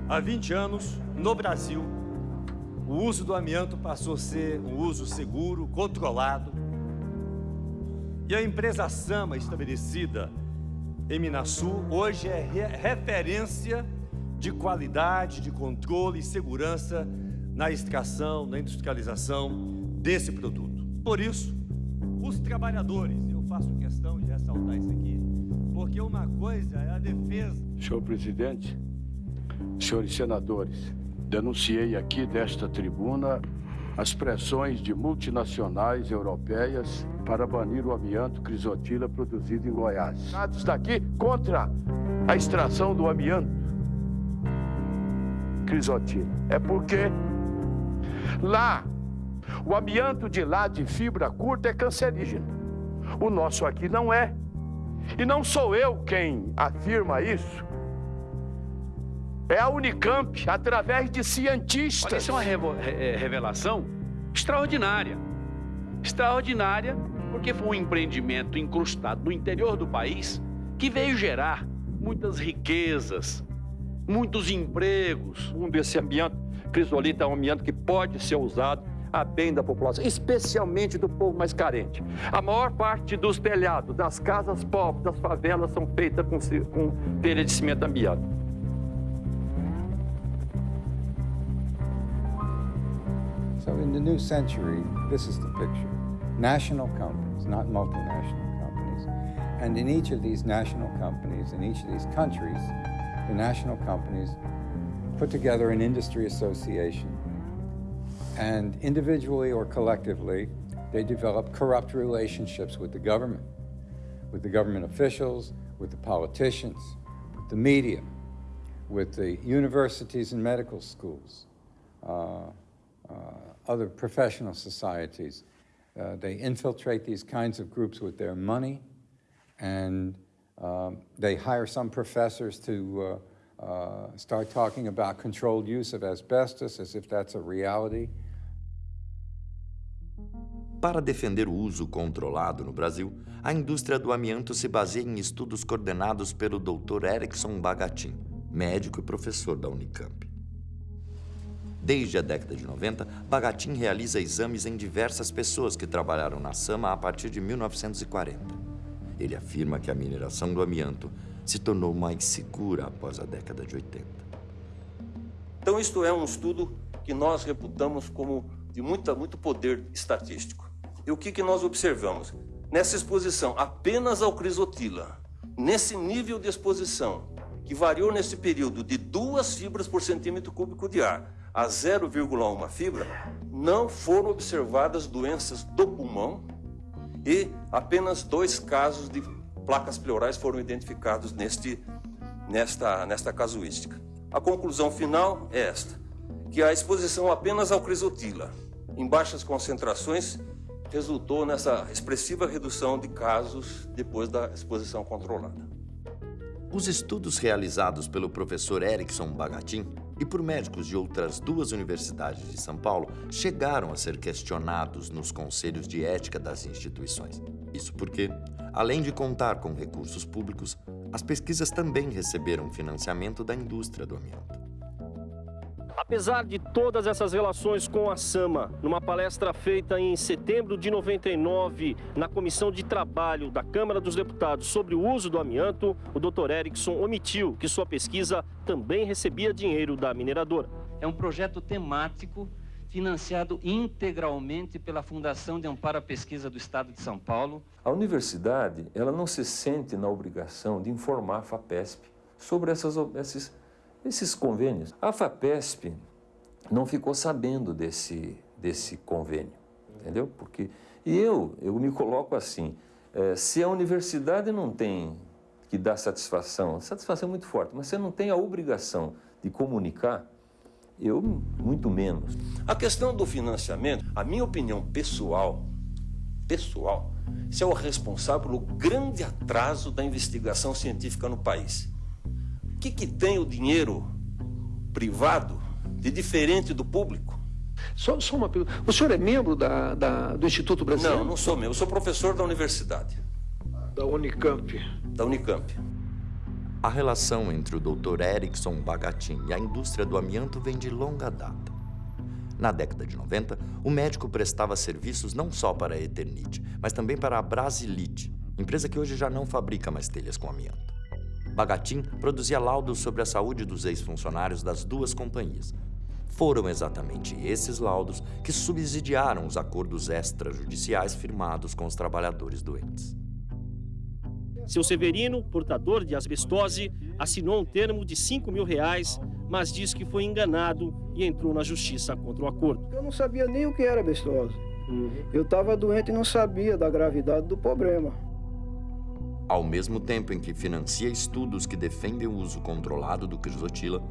Há 20 anos, no Brasil, uso do amianto passou a ser um uso seguro, controlado. E a empresa Sama, estabelecida em Minasul, hoje é re referência de qualidade, de controle e segurança na extração, na industrialização desse produto. Por isso, os trabalhadores, eu faço questão de ressaltar isso aqui, porque uma coisa é a defesa. Senhor presidente, senhores senadores, denunciei aqui desta tribuna as pressões de multinacionais europeias para banir o amianto crisotila produzido em Goiás. Dados daqui contra a extração do amianto crisotila. É porque lá, o amianto de lá de fibra curta é cancerígeno. O nosso aqui não é. E não sou eu quem afirma isso. É a Unicamp, através de cientistas. Olha, isso é uma revelação extraordinária. Extraordinária porque foi um empreendimento incrustado no interior do país que veio gerar muitas riquezas, muitos empregos. Um desse amianto, crisolita é um amianto que pode ser usado a bem da população, especialmente do povo mais carente. A maior parte dos telhados das casas pobres, das favelas, são feitas com, com telha de cimento amianto. So in the new century, this is the picture. National companies, not multinational companies. And in each of these national companies, in each of these countries, the national companies put together an industry association. And individually or collectively, they develop corrupt relationships with the government, with the government officials, with the politicians, with the media, with the universities and medical schools. Uh, uh, other professional societies. Uh, they infiltrate these kinds of groups with their money, and um, they hire some professors to uh, uh, start talking about controlled use of asbestos as if that's a reality. Para defender o uso controlado no Brasil, a indústria do amianto se baseia em estudos coordenados pelo Dr. Erickson Bagatin, médico e professor da Unicamp. Desde a década de 90, Bagatin realiza exames em diversas pessoas que trabalharam na Sama a partir de 1940. Ele afirma que a mineração do amianto se tornou mais segura após a década de 80. Então, isto é um estudo que nós reputamos como de muita, muito poder estatístico. E o que, que nós observamos? Nessa exposição apenas ao crisotila, nesse nível de exposição, que variou nesse período de duas fibras por centímetro cúbico de ar, a 0,1 fibra, não foram observadas doenças do pulmão e apenas dois casos de placas pleurais foram identificados neste, nesta, nesta casuística. A conclusão final é esta, que a exposição apenas ao crisotila, em baixas concentrações, resultou nessa expressiva redução de casos depois da exposição controlada. Os estudos realizados pelo professor Erickson Bagatin e por médicos de outras duas universidades de São Paulo chegaram a ser questionados nos conselhos de ética das instituições. Isso porque, além de contar com recursos públicos, as pesquisas também receberam financiamento da indústria do amianto. Apesar de todas essas relações com a Sama, numa palestra feita em setembro de 99 na Comissão de Trabalho da Câmara dos Deputados sobre o uso do amianto, o Dr. Erickson omitiu que sua pesquisa também recebia dinheiro da mineradora. É um projeto temático financiado integralmente pela Fundação de Amparo à Pesquisa do Estado de São Paulo. A universidade, ela não se sente na obrigação de informar a FAPESP sobre essas, esses esses convênios. A FAPESP não ficou sabendo desse, desse convênio, entendeu? Porque, e eu, eu me coloco assim, é, se a universidade não tem que dar satisfação, satisfação é muito forte, mas você não tem a obrigação de comunicar, eu muito menos. A questão do financiamento, a minha opinião pessoal, pessoal, isso é o responsável pelo grande atraso da investigação científica no país que, que tem o dinheiro privado de diferente do público? Só, só uma pergunta. O senhor é membro da, da, do Instituto Brasileiro? Não, não sou membro. Eu sou professor da universidade. Da Unicamp. Da Unicamp. A relação entre o Dr. Erickson Bagatin e a indústria do amianto vem de longa data. Na década de 90, o médico prestava serviços não só para a Eternite, mas também para a Brasilite, empresa que hoje já não fabrica mais telhas com amianto. Bagatin produzia laudos sobre a saúde dos ex-funcionários das duas companhias. Foram exatamente esses laudos que subsidiaram os acordos extrajudiciais firmados com os trabalhadores doentes. Seu Severino, portador de asbestose, assinou um termo de 5 mil reais, mas diz que foi enganado e entrou na justiça contra o acordo. Eu não sabia nem o que era asbestose. Uhum. Eu estava doente e não sabia da gravidade do problema. Ao mesmo tempo em que financia estudos que defendem o uso controlado do crisotila,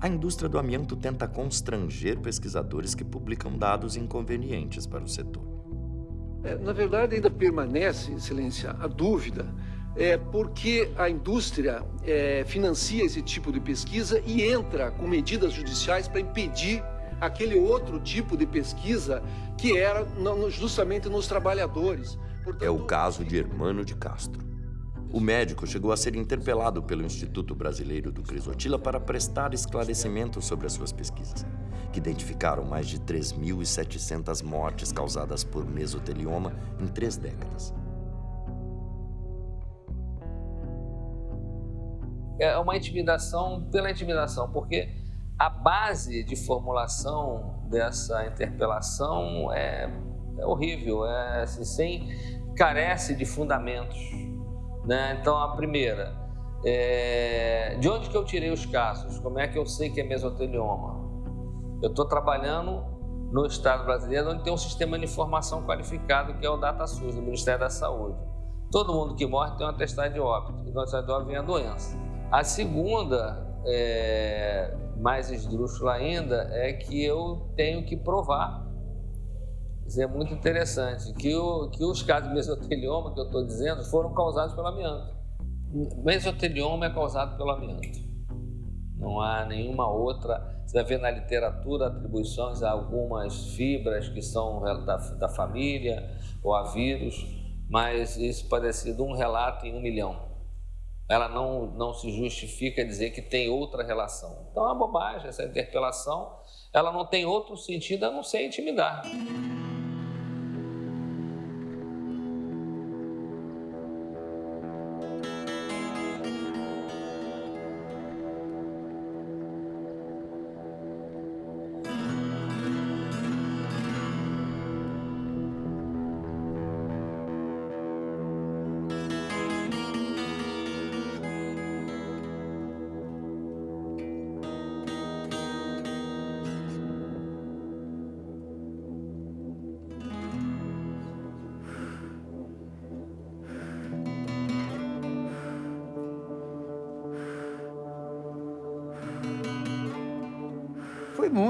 a indústria do amianto tenta constranger pesquisadores que publicam dados inconvenientes para o setor. É, na verdade, ainda permanece, Excelência, a dúvida é porque a indústria é, financia esse tipo de pesquisa e entra com medidas judiciais para impedir aquele outro tipo de pesquisa que era justamente nos trabalhadores. Portanto, é o caso de Hermano de Castro. O médico chegou a ser interpelado pelo Instituto Brasileiro do Crisotila para prestar esclarecimentos sobre as suas pesquisas, que identificaram mais de 3.700 mortes causadas por mesotelioma em três décadas. É uma intimidação pela intimidação, porque a base de formulação dessa interpelação é, é horrível, é assim, sem carece de fundamentos. Né? Então, a primeira, é, de onde que eu tirei os casos? Como é que eu sei que é mesotelioma? Eu estou trabalhando no Estado brasileiro, onde tem um sistema de informação qualificado, que é o DataSUS, do Ministério da Saúde. Todo mundo que morre tem um atestado de óbito, e no atestado de óbito vem a doença. A segunda, é, mais esdrúxula ainda, é que eu tenho que provar isso é muito interessante, que, o, que os casos de mesotelioma que eu estou dizendo foram causados pelo amianto. Mesotelioma é causado pelo amianto. Não há nenhuma outra. Você vai ver na literatura atribuições a algumas fibras que são da, da família ou a vírus, mas isso pode ser um relato em um milhão. Ela não, não se justifica dizer que tem outra relação. Então é uma bobagem essa interpelação. Ela não tem outro sentido a não ser intimidar.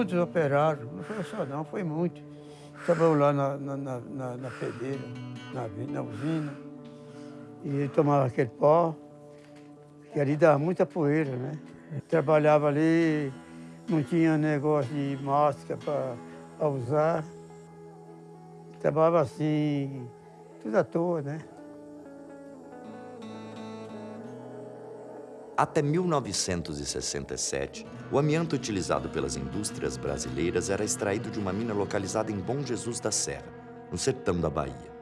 Muitos operários, não foi só não, foi muito. Trabalhou lá na, na, na, na na, na usina, e tomava aquele pó, que ali dava muita poeira, né? Trabalhava ali, não tinha negócio de máscara para usar. Trabalhava assim, tudo à toa, né? Até 1967, o amianto utilizado pelas indústrias brasileiras era extraído de uma mina localizada em Bom Jesus da Serra, no sertão da Bahia.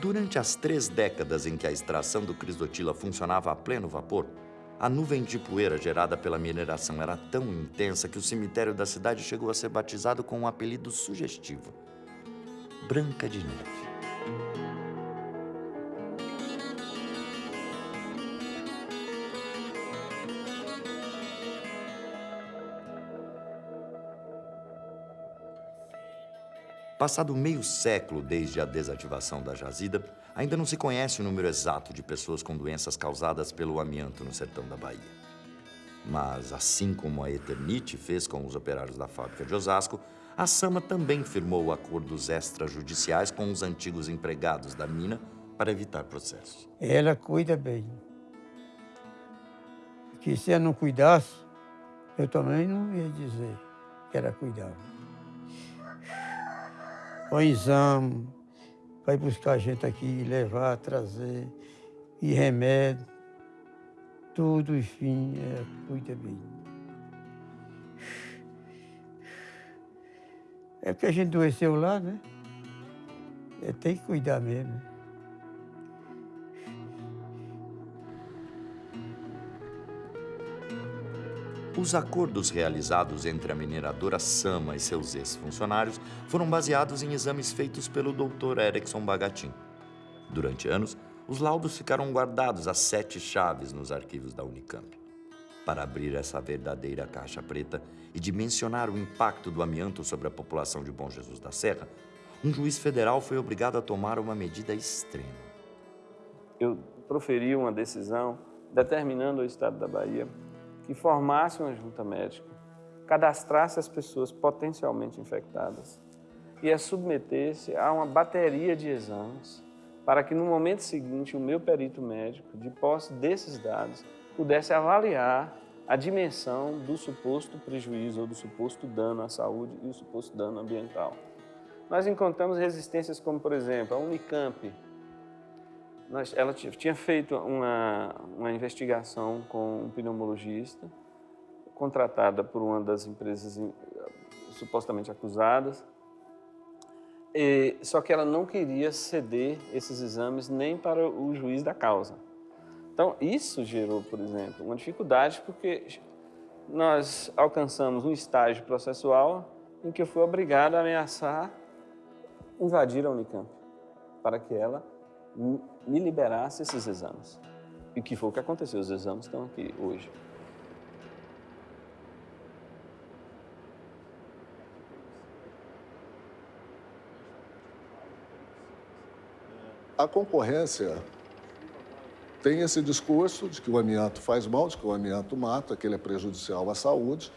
Durante as três décadas em que a extração do crisotila funcionava a pleno vapor, a nuvem de poeira gerada pela mineração era tão intensa que o cemitério da cidade chegou a ser batizado com um apelido sugestivo: Branca de Neve. Passado meio século desde a desativação da jazida, ainda não se conhece o número exato de pessoas com doenças causadas pelo amianto no sertão da Bahia. Mas, assim como a Eternite fez com os operários da fábrica de Osasco, a Sama também firmou acordos extrajudiciais com os antigos empregados da mina para evitar processos. Ela cuida bem. Que se ela não cuidasse, eu também não ia dizer que ela cuidava o exame, vai buscar a gente aqui, levar, trazer, e remédio. tudo, enfim, é, cuida bem. É porque a gente adoeceu lá, né? É, tem que cuidar mesmo. Os acordos realizados entre a mineradora Sama e seus ex-funcionários foram baseados em exames feitos pelo Dr. Erickson Bagatin. Durante anos, os laudos ficaram guardados a sete chaves nos arquivos da Unicamp. Para abrir essa verdadeira caixa preta e dimensionar o impacto do amianto sobre a população de Bom Jesus da Serra, um juiz federal foi obrigado a tomar uma medida extrema. Eu proferi uma decisão determinando ao Estado da Bahia que formasse uma junta médica, cadastrasse as pessoas potencialmente infectadas e as submetesse a uma bateria de exames para que no momento seguinte o meu perito médico, de posse desses dados, pudesse avaliar a dimensão do suposto prejuízo ou do suposto dano à saúde e o suposto dano ambiental. Nós encontramos resistências como, por exemplo, a Unicamp. Ela tinha feito uma, uma investigação com um pneumologista, contratada por uma das empresas supostamente acusadas, e, só que ela não queria ceder esses exames nem para o juiz da causa. Então, isso gerou, por exemplo, uma dificuldade porque nós alcançamos um estágio processual em que eu fui obrigado a ameaçar invadir a Unicamp para que ela me liberasse esses exames. E que foi o que aconteceu, os exames estão aqui hoje. A concorrência tem esse discurso de que o amianto faz mal, de que o amianto mata, que ele é prejudicial à saúde,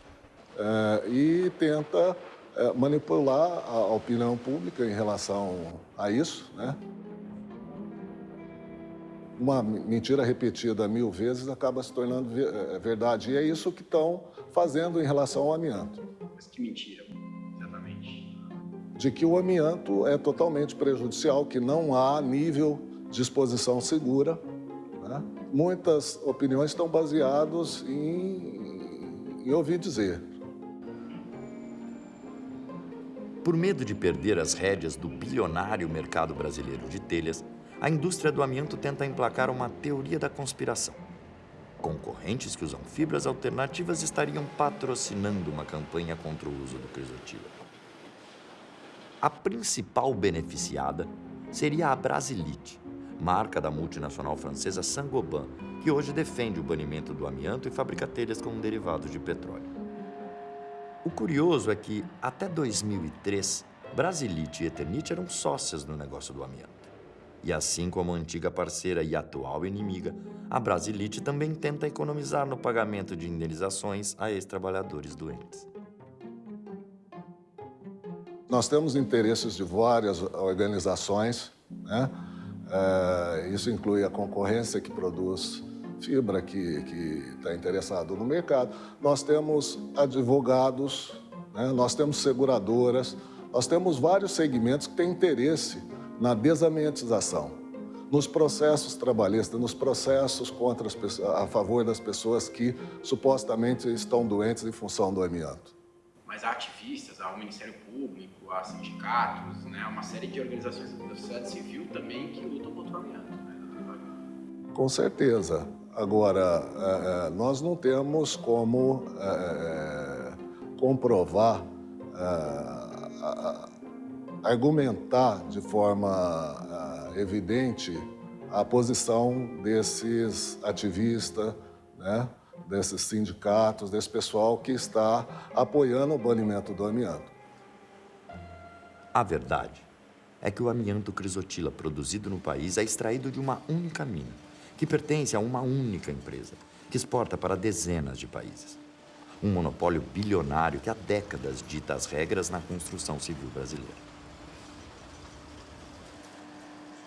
é, e tenta é, manipular a opinião pública em relação a isso, né? Uma mentira repetida mil vezes acaba se tornando é, verdade. E é isso que estão fazendo em relação ao amianto. Mas que mentira, exatamente? De que o amianto é totalmente prejudicial, que não há nível de exposição segura. Né? Muitas opiniões estão baseadas em, em ouvir dizer. Por medo de perder as rédeas do bilionário mercado brasileiro de telhas, a indústria do amianto tenta emplacar uma teoria da conspiração. Concorrentes que usam fibras alternativas estariam patrocinando uma campanha contra o uso do crisotila. A principal beneficiada seria a Brasilite, marca da multinacional francesa Saint-Gobain, que hoje defende o banimento do amianto e fabrica telhas com derivados de petróleo. O curioso é que, até 2003, Brasilite e Eternit eram sócias no negócio do amianto. E assim como a antiga parceira e atual inimiga, a Brasilite também tenta economizar no pagamento de indenizações a ex-trabalhadores doentes. Nós temos interesses de várias organizações, né? É, isso inclui a concorrência que produz fibra que está interessado no mercado. Nós temos advogados, né? nós temos seguradoras, nós temos vários segmentos que têm interesse na desamiantização, nos processos trabalhistas, nos processos contra as a favor das pessoas que supostamente estão doentes em função do amianto. Mas há ativistas, há o Ministério Público, há sindicatos, né? uma série de organizações da sociedade civil também que lutam contra o amianto. Né? Com certeza. Agora, é, é, nós não temos como é, comprovar, argumentar de forma evidente a posição desses ativistas, né, desses sindicatos, desse pessoal que está apoiando o banimento do amianto. A verdade é que o amianto crisotila produzido no país é extraído de uma única mina que pertence a uma única empresa, que exporta para dezenas de países. Um monopólio bilionário que há décadas dita as regras na construção civil brasileira.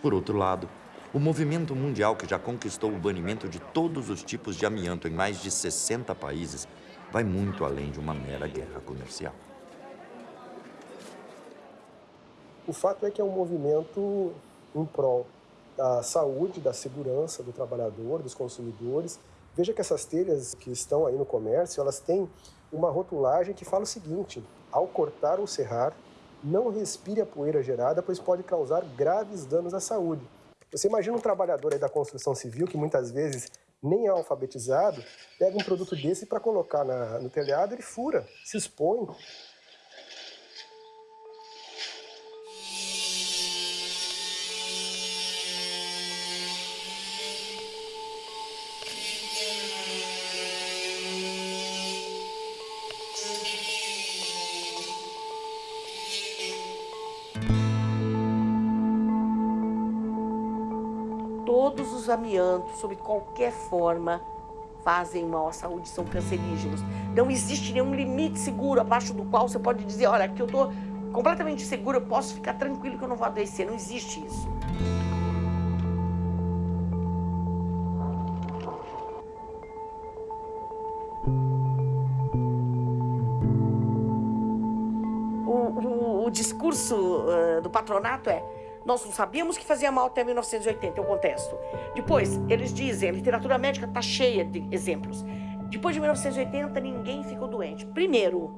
Por outro lado, o movimento mundial que já conquistou o banimento de todos os tipos de amianto em mais de 60 países vai muito além de uma mera guerra comercial. O fato é que é um movimento em prol da saúde, da segurança do trabalhador, dos consumidores Veja que essas telhas que estão aí no comércio, elas têm uma rotulagem que fala o seguinte: ao cortar ou serrar, não respire a poeira gerada, pois pode causar graves danos à saúde. Você imagina um trabalhador da construção civil que muitas vezes nem é alfabetizado, pega um produto desse para colocar na, no telhado, ele fura, se expõe. Os amiantos, sob qualquer forma, fazem mal à saúde, são cancerígenos. Não existe nenhum limite seguro abaixo do qual você pode dizer, olha, aqui eu estou completamente seguro, eu posso ficar tranquilo que eu não vou adoecer. Não existe isso. O, o- o discurso eh, do patronato é nós não sabíamos que fazia mal até 1980, eu contesto. Depois, eles dizem, a literatura médica está cheia de exemplos. Depois de 1980, ninguém ficou doente. Primeiro,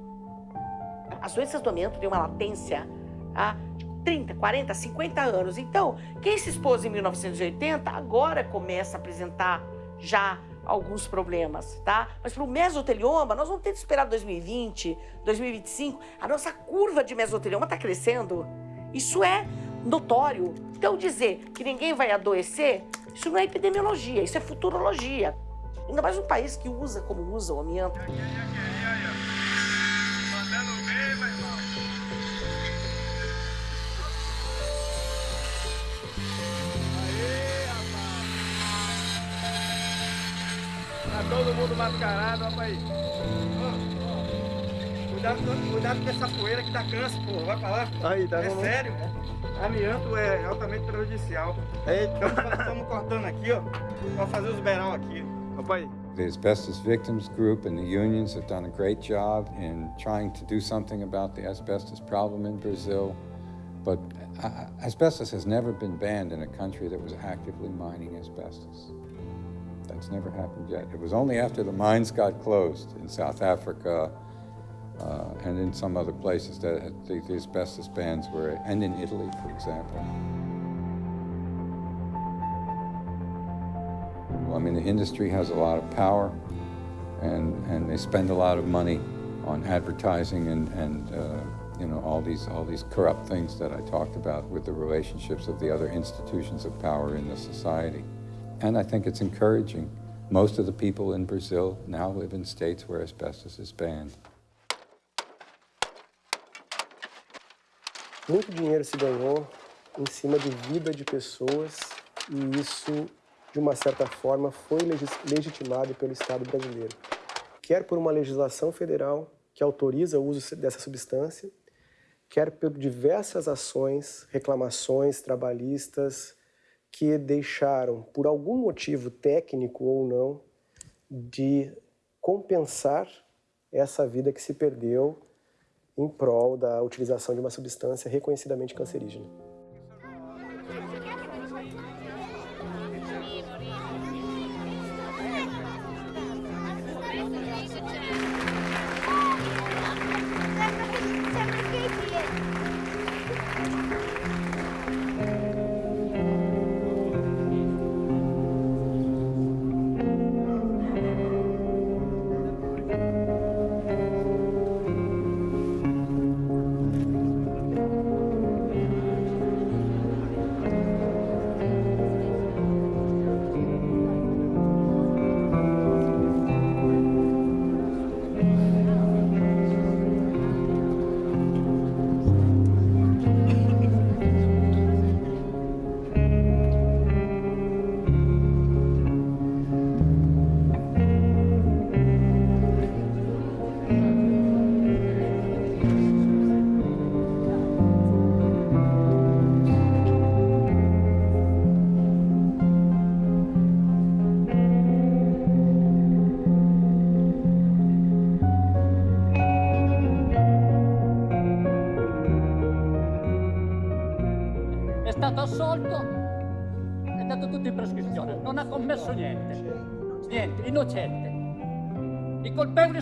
as doenças do têm uma latência há 30, 40, 50 anos. Então, quem se expôs em 1980 agora começa a apresentar já alguns problemas, tá? Mas para o mesotelioma, nós vamos ter que esperar 2020, 2025. A nossa curva de mesotelioma está crescendo. Isso é notório. Então, dizer que ninguém vai adoecer, isso não é epidemiologia, isso é futurologia. Ainda mais um país que usa como usa o amianto. Tá todo mundo mascarado, aí. Cuidado, cuidado com essa poeira que dá câncer, pô. Vai pra lá. Aí, tá É vendo? sério. Amianto é altamente prejudicial. Estamos, estamos cortando aqui, ó, pra fazer os beirão aqui. Papai. The asbestos victims group and the unions have done a great job in trying to do something about the asbestos problem in Brazil. But uh, asbestos has never been banned in a country that was actively mining asbestos. That's never happened yet. It was only after the mines got closed in South Africa uh, and in some other places that the, the asbestos bans were, and in Italy, for example. Well, I mean, the industry has a lot of power, and, and they spend a lot of money on advertising and, and uh, you know, all these, all these corrupt things that I talked about with the relationships of the other institutions of power in the society. And I think it's encouraging. Most of the people in Brazil now live in states where asbestos is banned. Muito dinheiro se ganhou em cima de vida de pessoas e isso, de uma certa forma, foi legitimado pelo Estado brasileiro. Quer por uma legislação federal que autoriza o uso dessa substância, quer por diversas ações, reclamações trabalhistas que deixaram, por algum motivo técnico ou não, de compensar essa vida que se perdeu em prol da utilização de uma substância reconhecidamente cancerígena.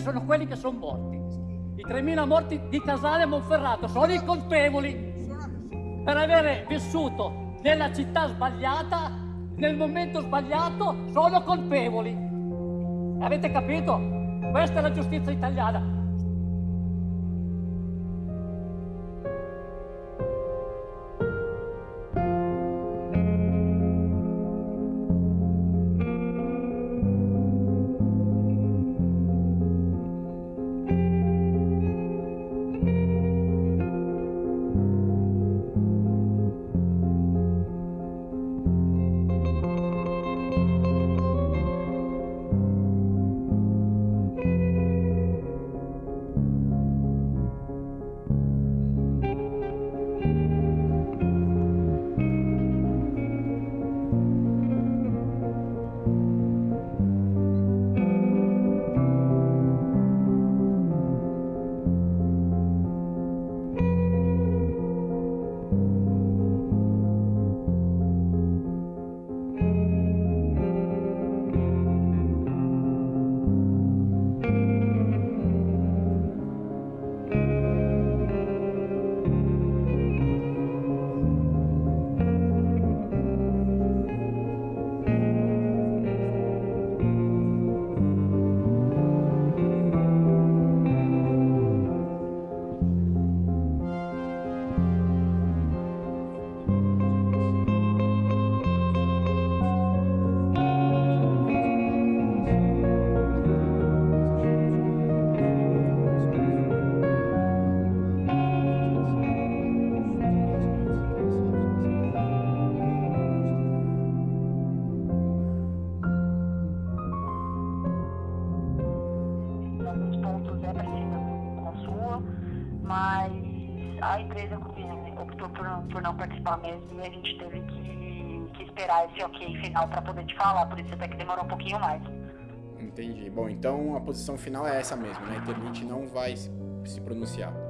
Sono quelli che sono morti. I 3.000 morti di Casale e Monferrato sono i colpevoli per avere vissuto nella città sbagliata, nel momento sbagliato, sono colpevoli. Avete capito? Questa è la giustizia italiana. Mesmo e a gente teve que, que esperar esse ok final para poder te falar, por isso até que demorou um pouquinho mais. Entendi. Bom, então a posição final é essa mesmo, né? A Interlink não vai se pronunciar.